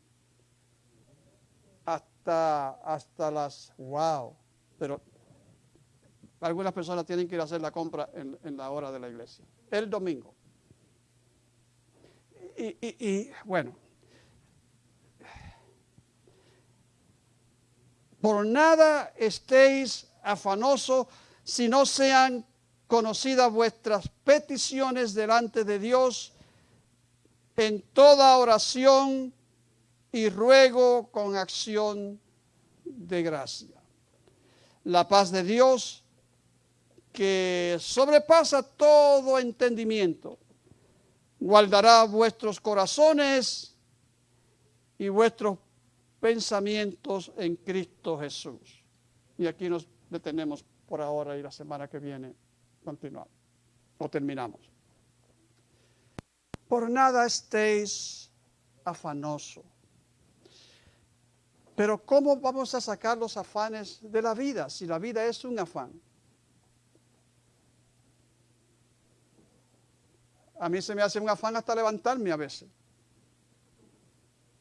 hasta, las, wow, pero algunas personas tienen que ir a hacer la compra en, la hora de la iglesia, el domingo. Y, y, y bueno, por nada estéis afanosos si no sean conocidas vuestras peticiones delante de Dios en toda oración y ruego con acción de gracia. La paz de Dios, que sobrepasa todo entendimiento, guardará vuestros corazones y vuestros pensamientos en Cristo Jesús. Y aquí nos detenemos por ahora y la semana que viene continuamos o terminamos. Por nada estéis afanoso. Pero ¿cómo vamos a sacar los afanes de la vida si la vida es un afán? A mí se me hace un afán hasta levantarme a veces.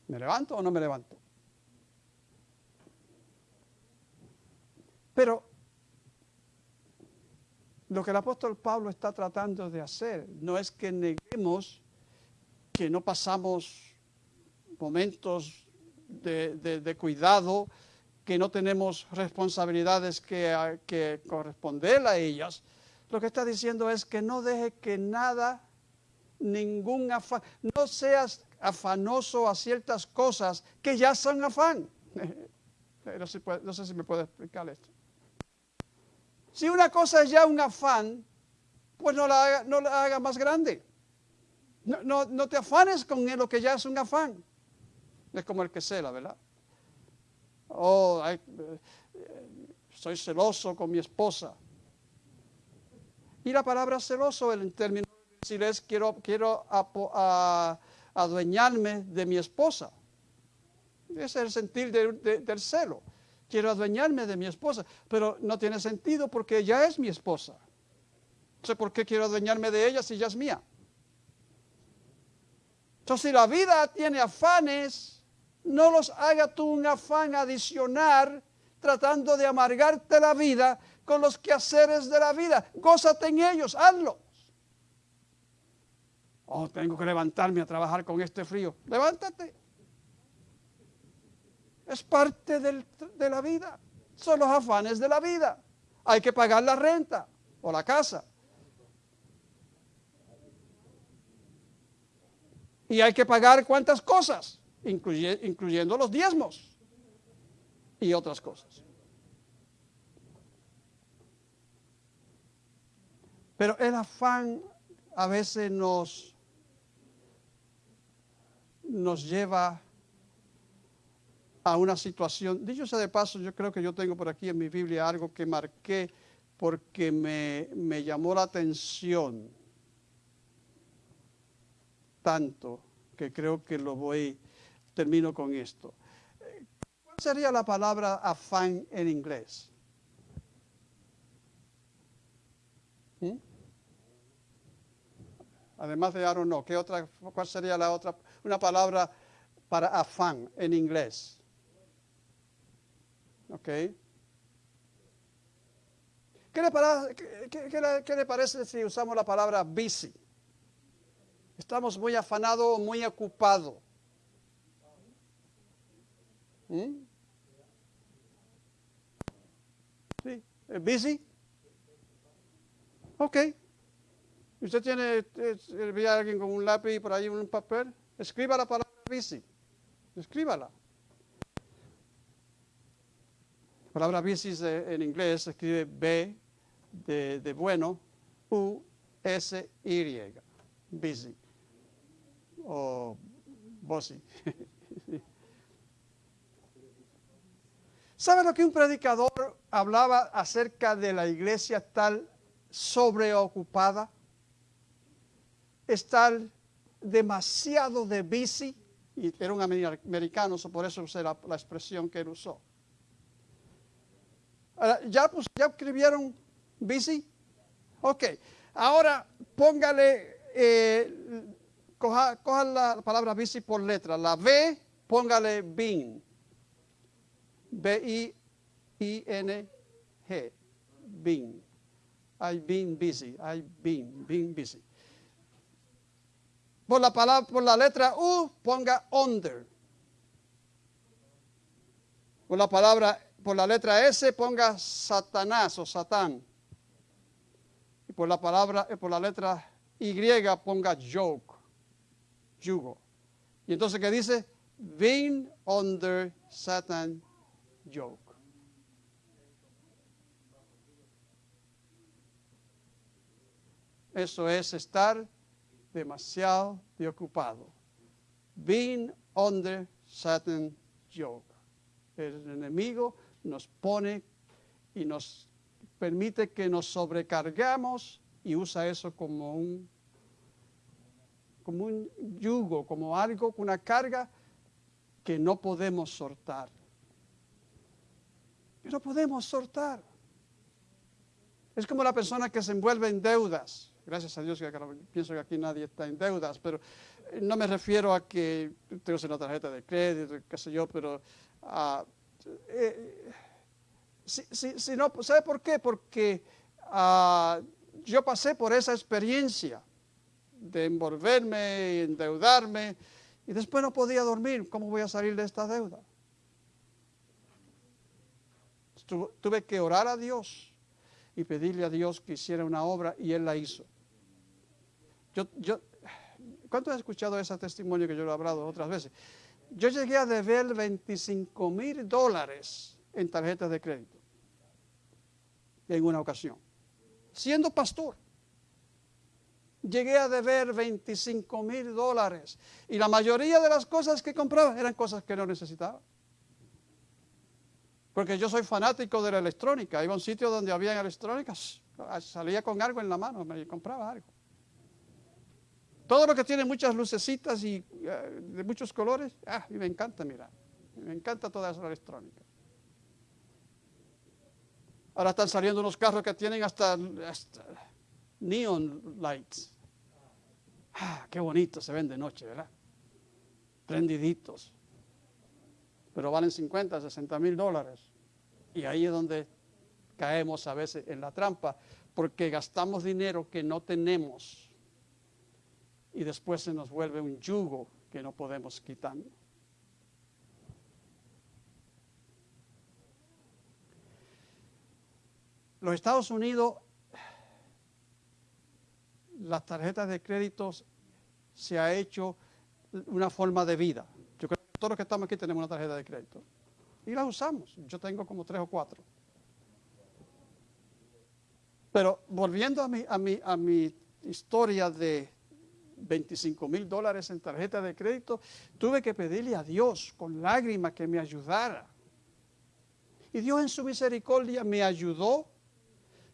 ¿Me levanto o no me levanto? Pero lo que el apóstol Pablo está tratando de hacer no es que neguemos que no pasamos momentos de, cuidado, que no tenemos responsabilidades que, que corresponder a ellas. Lo que está diciendo es que no deje que nada, ningún afán, no seas afanoso a ciertas cosas que ya son afán. No sé, no sé si me puede explicar esto. Si una cosa es ya un afán, pues no la haga, no la haga más grande. No, no, no, te afanes con lo que ya es un afán. Es como el que cela, ¿verdad? Oh, ay, soy celoso con mi esposa. Y la palabra celoso, en términos decir es quiero, quiero a, adueñarme de mi esposa. Es el sentir de, de, del celo. Quiero adueñarme de mi esposa, pero no tiene sentido porque ella es mi esposa. No sé por qué quiero adueñarme de ella si ella es mía. Entonces, si la vida tiene afanes, no los haga tú un afán adicional tratando de amargarte la vida con los quehaceres de la vida. Gózate en ellos, hazlos. Oh, tengo que levantarme a trabajar con este frío. Levántate. Es parte del, de la vida. Son los afanes de la vida. Hay que pagar la renta o la casa. Y hay que pagar cuántas cosas, incluye, incluyendo los diezmos y otras cosas. Pero el afán a veces nos, nos lleva a una situación, dicho sea de paso, yo creo que yo tengo por aquí en mi Biblia algo que marqué porque me, me llamó la atención tanto que creo que lo voy, termino con esto. ¿Cuál sería la palabra afán en inglés? ¿Mm? Además de I don't know, ¿qué otra, ¿cuál sería la otra? Una palabra para afán en inglés. ¿Ok? ¿Qué le, qué, qué le parece si usamos la palabra busy? Estamos muy afanados, muy ocupados. ¿Mm? ¿Sí? ¿Busy? Ok. ¿Usted tiene, ve a alguien con un lápiz y por ahí un papel? Escriba la palabra busy. Escríbala. La palabra busy en inglés se escribe B de, de bueno, U, S, Y. Busy o Bossi. ¿Sabe lo que un predicador hablaba acerca de la iglesia tal sobreocupada? Estar demasiado de bici. Y era un amer- americano, por eso usé la, expresión que él usó. ¿ya, pues, ¿Ya escribieron busy? Ok. Ahora póngale, eh, coja, coja la palabra busy por letra. La B, póngale been. B-I-I-N-G. Been. I've been busy. I've been, been busy. Por la, palabra, por la letra U, ponga under. Por la palabra, por la letra S, ponga Satanás o Satán. Y por la palabra, eh, por la letra Y, ponga yoke, yugo. Y entonces, ¿qué dice? Being under Satan yoke. Eso es estar demasiado de ocupado. Being under Satan yoke. El enemigo nos pone y nos permite que nos sobrecargamos y usa eso como un como un yugo, como algo, una carga que no podemos soltar. Que no podemos soltar. Es como la persona que se envuelve en deudas. Gracias a Dios que pienso que aquí nadie está en deudas, pero eh, no me refiero a que tengo una tarjeta de crédito, qué sé yo, pero ah, eh, si no, ¿sabe por qué? Porque ah, yo pasé por esa experiencia de envolverme, endeudarme, y después no podía dormir. ¿Cómo voy a salir de esta deuda? Tu- Tuve que orar a Dios y pedirle a Dios que hiciera una obra y Él la hizo. Yo, yo, ¿Cuánto han escuchado ese testimonio que yo lo he hablado otras veces? Yo llegué a deber 25 mil dólares en tarjetas de crédito en una ocasión, siendo pastor. Llegué a deber 25 mil dólares y la mayoría de las cosas que compraba eran cosas que no necesitaba. Porque yo soy fanático de la electrónica. Iba a un sitio donde había electrónicas, salía con algo en la mano, me compraba algo. Todo lo que tiene muchas lucecitas y eh, de muchos colores, ah, mí me encanta mirar. Me encanta toda esa electrónica. Ahora están saliendo unos carros que tienen hasta, hasta neon lights. Ah, qué bonito se ven de noche, ¿verdad? Prendiditos. Pero valen 50, 60 mil dólares. Y ahí es donde caemos a veces en la trampa, porque gastamos dinero que no tenemos y después se nos vuelve un yugo que no podemos quitar. Los Estados Unidos, las tarjetas de créditos se ha hecho una forma de vida. Todos los que estamos aquí tenemos una tarjeta de crédito. Y las usamos. Yo tengo como tres o cuatro. Pero volviendo a mi, a mi, a mi historia de 25 mil dólares en tarjeta de crédito, tuve que pedirle a Dios con lágrimas que me ayudara. Y Dios en su misericordia me ayudó,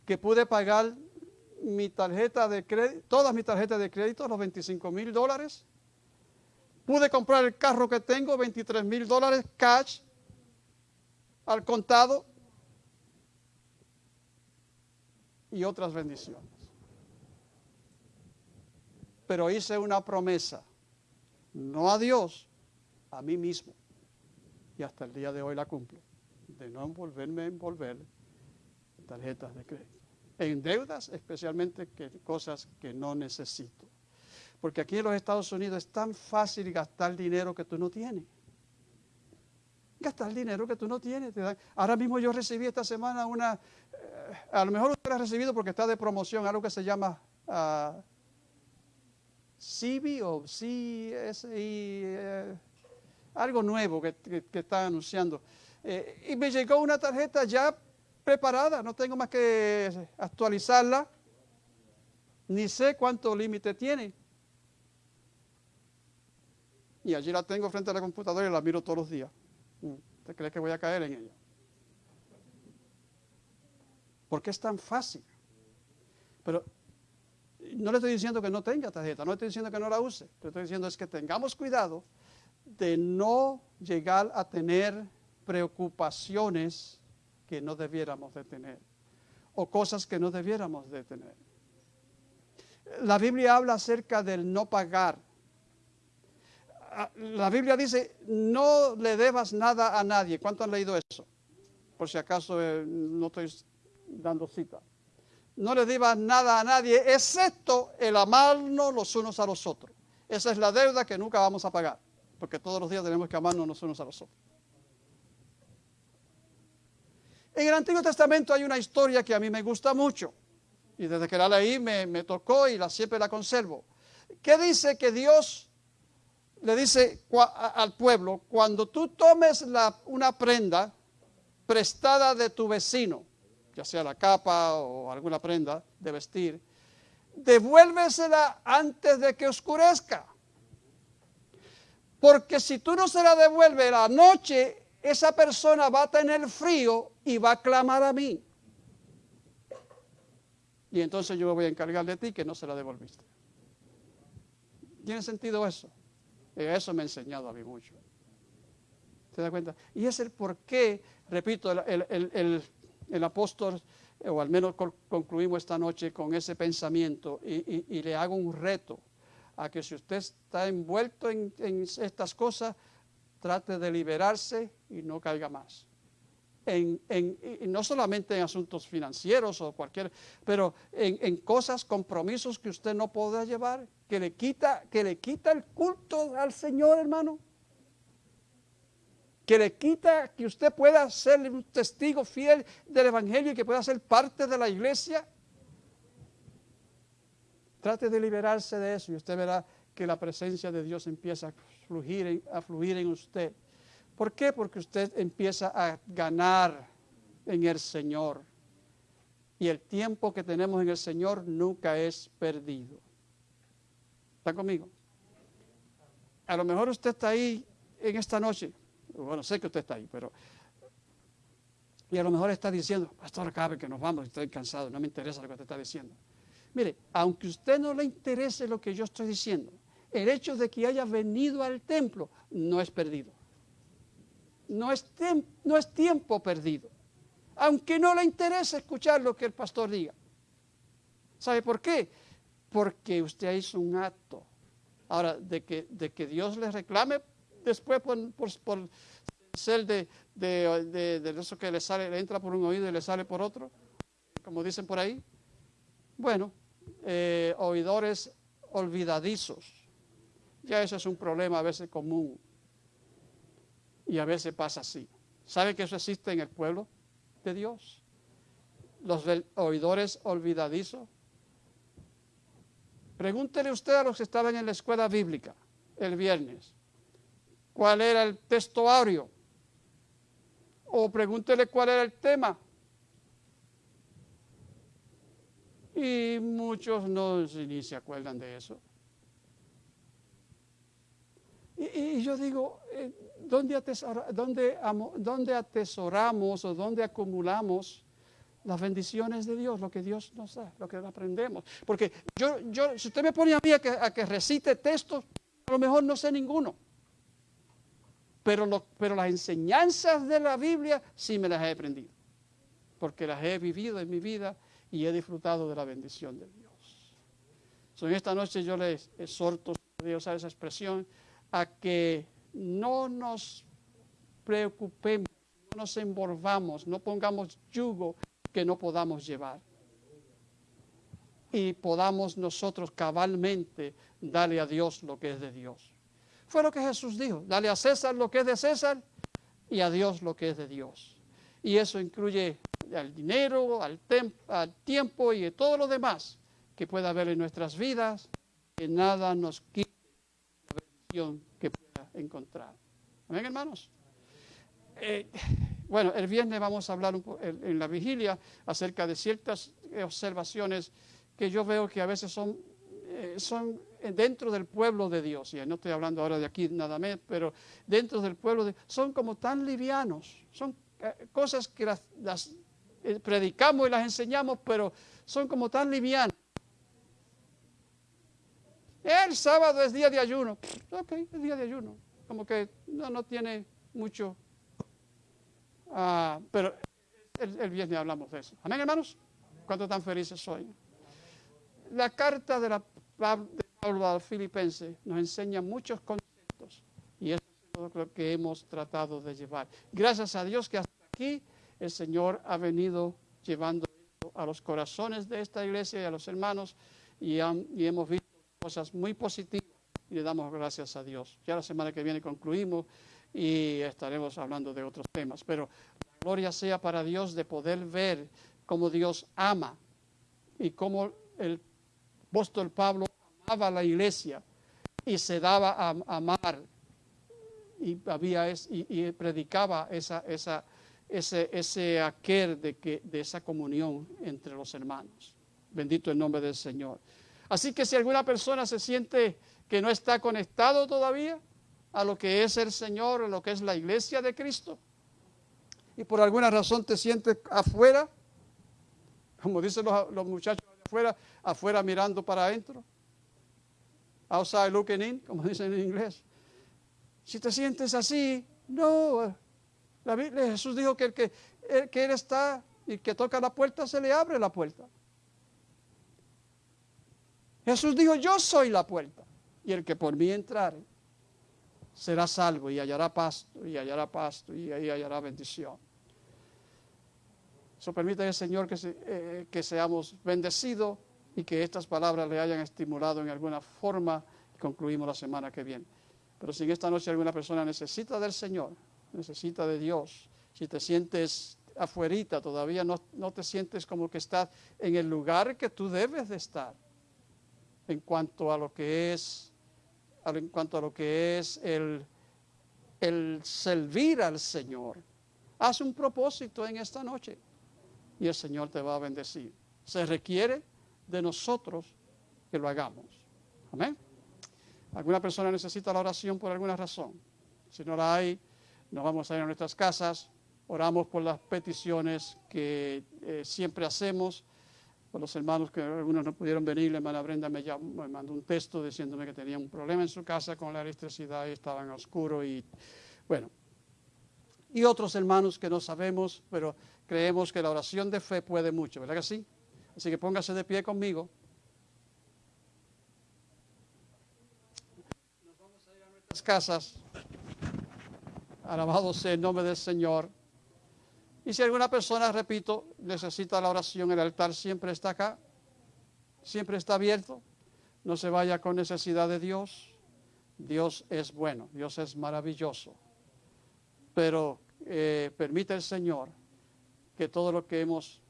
que pude pagar mi tarjeta de crédito, todas mis tarjetas de crédito, los 25 mil dólares. Pude comprar el carro que tengo, 23 mil dólares cash, al contado, y otras bendiciones. Pero hice una promesa, no a Dios, a mí mismo. Y hasta el día de hoy la cumplo, de no envolverme envolver en tarjetas de crédito. En deudas, especialmente que cosas que no necesito. Porque aquí en los Estados Unidos es tan fácil gastar dinero que tú no tienes. Gastar dinero que tú no tienes. Ahora mismo yo recibí esta semana una, eh, a lo mejor usted la ha recibido porque está de promoción, algo que se llama ah, CB o CSI, eh, algo nuevo que, que, que están anunciando. Eh, y me llegó una tarjeta ya preparada, no tengo más que actualizarla, ni sé cuánto límite tiene. Y allí la tengo frente a la computadora y la miro todos los días. Mm, ¿Usted cree que voy a caer en ella? Porque es tan fácil. Pero no le estoy diciendo que no tenga tarjeta, no le estoy diciendo que no la use. Que estoy diciendo es que tengamos cuidado de no llegar a tener preocupaciones que no debiéramos de tener o cosas que no debiéramos de tener. La Biblia habla acerca del no pagar. La Biblia dice, no le debas nada a nadie. ¿Cuánto han leído eso? Por si acaso eh, no estoy dando cita. No le debas nada a nadie, excepto el amarnos los unos a los otros. Esa es la deuda que nunca vamos a pagar, porque todos los días tenemos que amarnos los unos a los otros. En el Antiguo Testamento hay una historia que a mí me gusta mucho. Y desde que la leí me, me tocó y la, siempre la conservo. ¿Qué dice que Dios le dice al pueblo, cuando tú tomes una prenda prestada de tu vecino, ya sea la capa o alguna prenda de vestir, devuélvesela antes de que oscurezca. Porque si tú no se la devuelves la noche, esa persona va a tener frío y va a clamar a mí. Y entonces yo me voy a encargar de ti que no se la devolviste. ¿Tiene sentido eso? Eso me ha enseñado a mí mucho. ¿Se da cuenta? Y es el por qué, repito, el, el- el- el- apóstol, eh, o al menos concluimos esta noche con ese pensamiento, y, y- y le hago un reto a que si usted está envuelto en, en estas cosas, trate de liberarse y no caiga más. En, en- no solamente en asuntos financieros o cualquier, pero en, en cosas, compromisos que usted no podrá llevar, que le quita, que le quita el culto al Señor, hermano que le quita que usted pueda ser un testigo fiel del Evangelio y que pueda ser parte de la iglesia. Trate de liberarse de eso y usted verá que la presencia de Dios empieza a fluir a fluir en usted. ¿Por qué? Porque usted empieza a ganar en el Señor. Y el tiempo que tenemos en el Señor nunca es perdido. ¿Está conmigo? A lo mejor usted está ahí en esta noche bueno, sé que usted está ahí, pero... Y a lo mejor está diciendo, pastor, acabe que nos vamos, estoy cansado, no me interesa lo que usted está diciendo. Mire, aunque a usted no le interese lo que yo estoy diciendo, el hecho de que haya venido al templo no es perdido. No es, no es tiempo perdido. Aunque no le interese escuchar lo que el pastor diga. ¿Sabe por qué? Porque usted hizo un acto. Ahora, de que, de que Dios le reclame después por, por- por ser de, de- de- de eso que le sale, le entra por un oído y le sale por otro, como dicen por ahí. Bueno, eh, oidores olvidadizos. Ya eso es un problema a veces común. Y a veces pasa así. ¿Sabe que eso existe en el pueblo de Dios? Los oidores olvidadizos. Pregúntele usted a los que estaban en la escuela bíblica el viernes cuál era el texto áureo. O pregúntele cuál era el tema. Y muchos no ni se acuerdan de eso. Y, yo digo, eh, ¿dónde, atesora- dónde dónde atesoramos o dónde acumulamos las bendiciones de Dios, lo que Dios nos da, lo que aprendemos? Porque yo, yo si usted me pone a mí a que, a que recite textos, a lo mejor no sé ninguno. Pero, lo- pero las enseñanzas de la Biblia sí me las he aprendido. Porque las he vivido en mi vida y he disfrutado de la bendición de Dios. So, en esta noche yo les exhorto, si Dios usar esa expresión, a que no nos preocupemos, no nos envolvamos, no pongamos yugo que no podamos llevar. Y podamos nosotros cabalmente darle a Dios lo que es de Dios. Fue lo que Jesús dijo, dale a César lo que es de César y a Dios lo que es de Dios. Y eso incluye al dinero, al, tiempo y todo lo demás que pueda haber en nuestras vidas, que nada nos quite que pueda encontrar. Amén, hermanos. Eh, bueno, el viernes vamos a hablar en, la vigilia acerca de ciertas observaciones que yo veo que a veces son, eh, son dentro del pueblo de Dios, y no estoy hablando ahora de aquí nada más, pero dentro del pueblo de son como tan livianos, son eh, cosas que las, las, predicamos y las enseñamos, pero son como tan livianas. El sábado es día de ayuno. Ok, es día de ayuno. como que no, no tiene mucho. ah, pero el, viernes hablamos de eso. Amén, hermanos. ¿Cuántos tan felices hoy? La carta de, la, Pablo al Filipense nos enseña muchos conceptos y eso es lo que hemos tratado de llevar. Gracias a Dios que hasta aquí el Señor ha venido llevando a los corazones de esta iglesia y a los hermanos y, han- y hemos visto cosas muy positivas y le damos gracias a Dios. Ya la semana que viene concluimos y estaremos hablando de otros temas, pero la gloria sea para Dios de poder ver cómo Dios ama y cómo el apóstol Pablo amaba a la iglesia y se daba a, amar y, había es- y, y predicaba esa, esa, ese, ese aquel de, que, de esa comunión entre los hermanos. Bendito el nombre del Señor. Así que si alguna persona se siente que no está conectado todavía a lo que es el Señor, a lo que es la iglesia de Cristo, y por alguna razón te sientes afuera, como dicen los, los muchachos afuera, afuera mirando para adentro, outside looking in, como dicen en inglés. Si te sientes así, no. La Biblia, Jesús dijo que el que, el que Él está y que toca la puerta, se le abre la puerta. Jesús dijo, yo soy la puerta. Y el que por mí entrare será salvo y hallará pasto, y hallará pasto, y ahí hallará bendición. Eso permite el Señor que, eh, que seamos bendecidos y que estas palabras le hayan estimulado en alguna forma. Concluimos la semana que viene. Pero si en esta noche alguna persona necesita del Señor, necesita de Dios, si te sientes afuerita, todavía no, no te sientes como que estás en el lugar que tú debes de estar, en cuanto a lo que es, en cuanto a lo que es el, el servir al Señor. Haz un propósito en esta noche y el Señor te va a bendecir. Se requiere de nosotros que lo hagamos. Amén. ¿Alguna persona necesita la oración por alguna razón? Si no la hay, nos vamos a ir a nuestras casas, oramos por las peticiones que eh, siempre hacemos, los hermanos que algunos no pudieron venir, la hermana Brenda me, llamó- me mandó un texto diciéndome que tenía un problema en su casa con la electricidad y estaban a oscuro y bueno. Y otros hermanos que no sabemos, pero creemos que la oración de fe puede mucho, ¿verdad que sí? Así que póngase de pie conmigo. Las casas. Alabado sea el nombre del Señor. Y si alguna persona, repito, necesita la oración, el altar siempre está acá, siempre está abierto. No se vaya con necesidad de Dios. Dios es bueno, Dios es maravilloso. Pero eh, permite el Señor que todo lo que hemos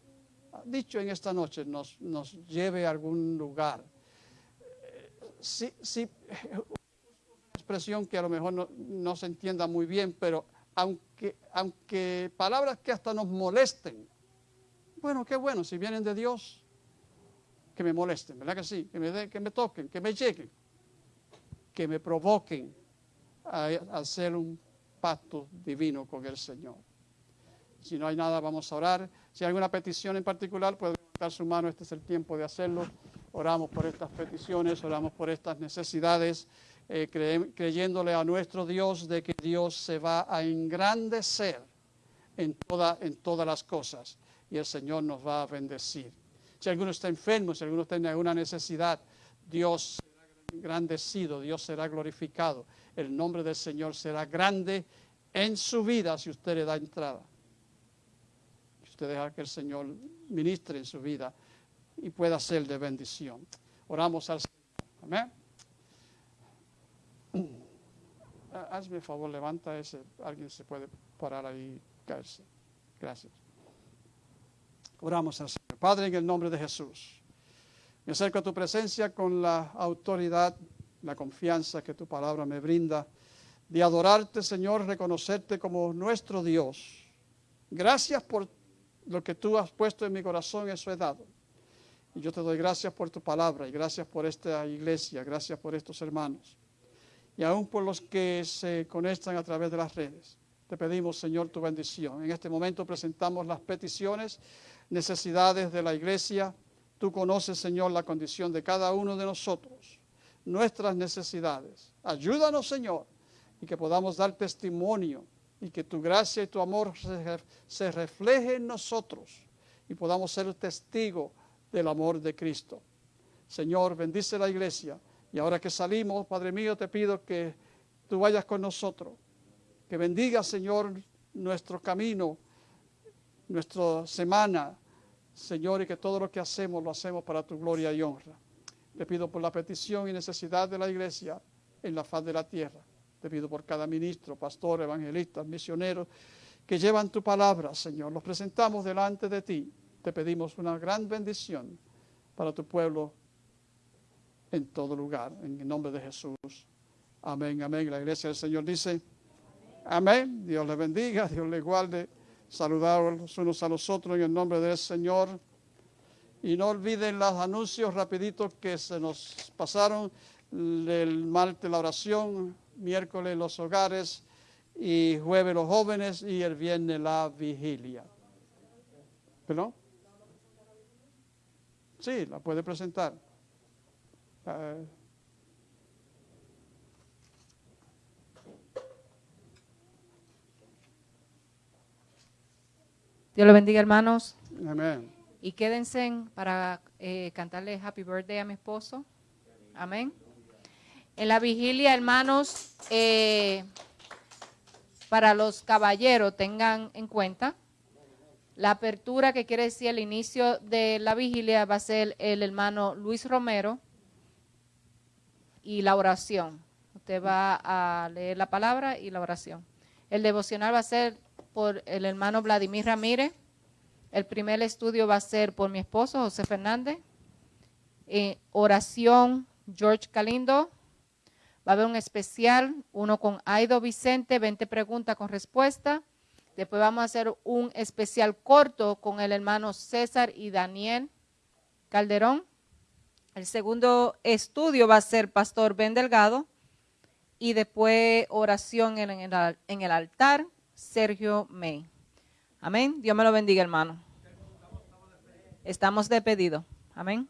dicho en esta noche nos, nos lleve a algún lugar. Eh, Sí, sí, expresión que a lo mejor no se entienda muy bien, pero aunque, aunque palabras que hasta nos molesten, bueno, qué bueno, si vienen de Dios, que me molesten, ¿verdad que sí? Que me, que me toquen, que me lleguen, que me provoquen a, a hacer un pacto divino con el Señor. Si no hay nada, vamos a orar. Si hay alguna petición en particular, puede levantar su mano, este es el tiempo de hacerlo. Oramos por estas peticiones, oramos por estas necesidades, eh, cre- creyéndole a nuestro Dios de que Dios se va a engrandecer en, toda, en todas las cosas y el Señor nos va a bendecir. Si alguno está enfermo, si alguno tiene alguna necesidad, Dios será engrandecido, Dios será glorificado. El nombre del Señor será grande en su vida si usted le da entrada. Si usted deja que el Señor ministre en su vida y pueda ser de bendición. Oramos al Señor. Amén. Ah, Hazme favor, levanta ese. Alguien se puede parar ahí y caerse. Gracias. Oramos al Señor. Padre, en el nombre de Jesús. Me acerco a tu presencia con la autoridad, la confianza que tu palabra me brinda, de adorarte, Señor, reconocerte como nuestro Dios. Gracias por lo que tú has puesto en mi corazón, eso he dado. Y yo te doy gracias por tu palabra y gracias por esta iglesia, gracias por estos hermanos. Y aún por los que se conectan a través de las redes. Te pedimos, Señor, tu bendición. En este momento presentamos las peticiones, necesidades de la iglesia. Tú conoces, Señor, la condición de cada uno de nosotros, nuestras necesidades. Ayúdanos, Señor, y que podamos dar testimonio y que tu gracia y tu amor se, se refleje en nosotros y podamos ser testigos del amor de Cristo. Señor, bendice la iglesia. Y ahora que salimos, Padre mío, te pido que tú vayas con nosotros. Que bendiga, Señor, nuestro camino, nuestra semana, Señor, y que todo lo que hacemos lo hacemos para tu gloria y honra. Te pido por la petición y necesidad de la iglesia en la faz de la tierra. Te pido por cada ministro, pastor, evangelista, misionero que llevan tu palabra, Señor. Los presentamos delante de ti. Te pedimos una gran bendición para tu pueblo en todo lugar, en el nombre de Jesús. Amén, amén. La iglesia del Señor dice, amén. Dios le bendiga, Dios le guarde. Saludar los unos a los otros en el nombre del Señor. Y no olviden los anuncios rapiditos que se nos pasaron. El martes la oración, miércoles los hogares y jueves los jóvenes y el viernes la vigilia. ¿Perdón? Sí, la puede presentar. Dios lo bendiga, hermanos. Amén. Y quédense para eh, cantarle Happy Birthday a mi esposo. Amén. En la vigilia, hermanos, eh, para los caballeros, tengan en cuenta la apertura, que quiere decir el inicio de la vigilia, va a ser el hermano Luis Romero y la oración. Usted va a leer la palabra y la oración. El devocional va a ser por el hermano Vladimir Ramírez. El primer estudio va a ser por mi esposo José Fernández. Eh, oración George Calindo. Va a haber un especial, uno con Aido Vicente, 20 preguntas con respuesta. Después vamos a hacer un especial corto con el hermano César y Daniel Calderón. El segundo estudio va a ser Pastor Ben Delgado y después oración en el, altar, Sergio May. Amén. Dios me lo bendiga, hermano. Estamos de pedido. Amén.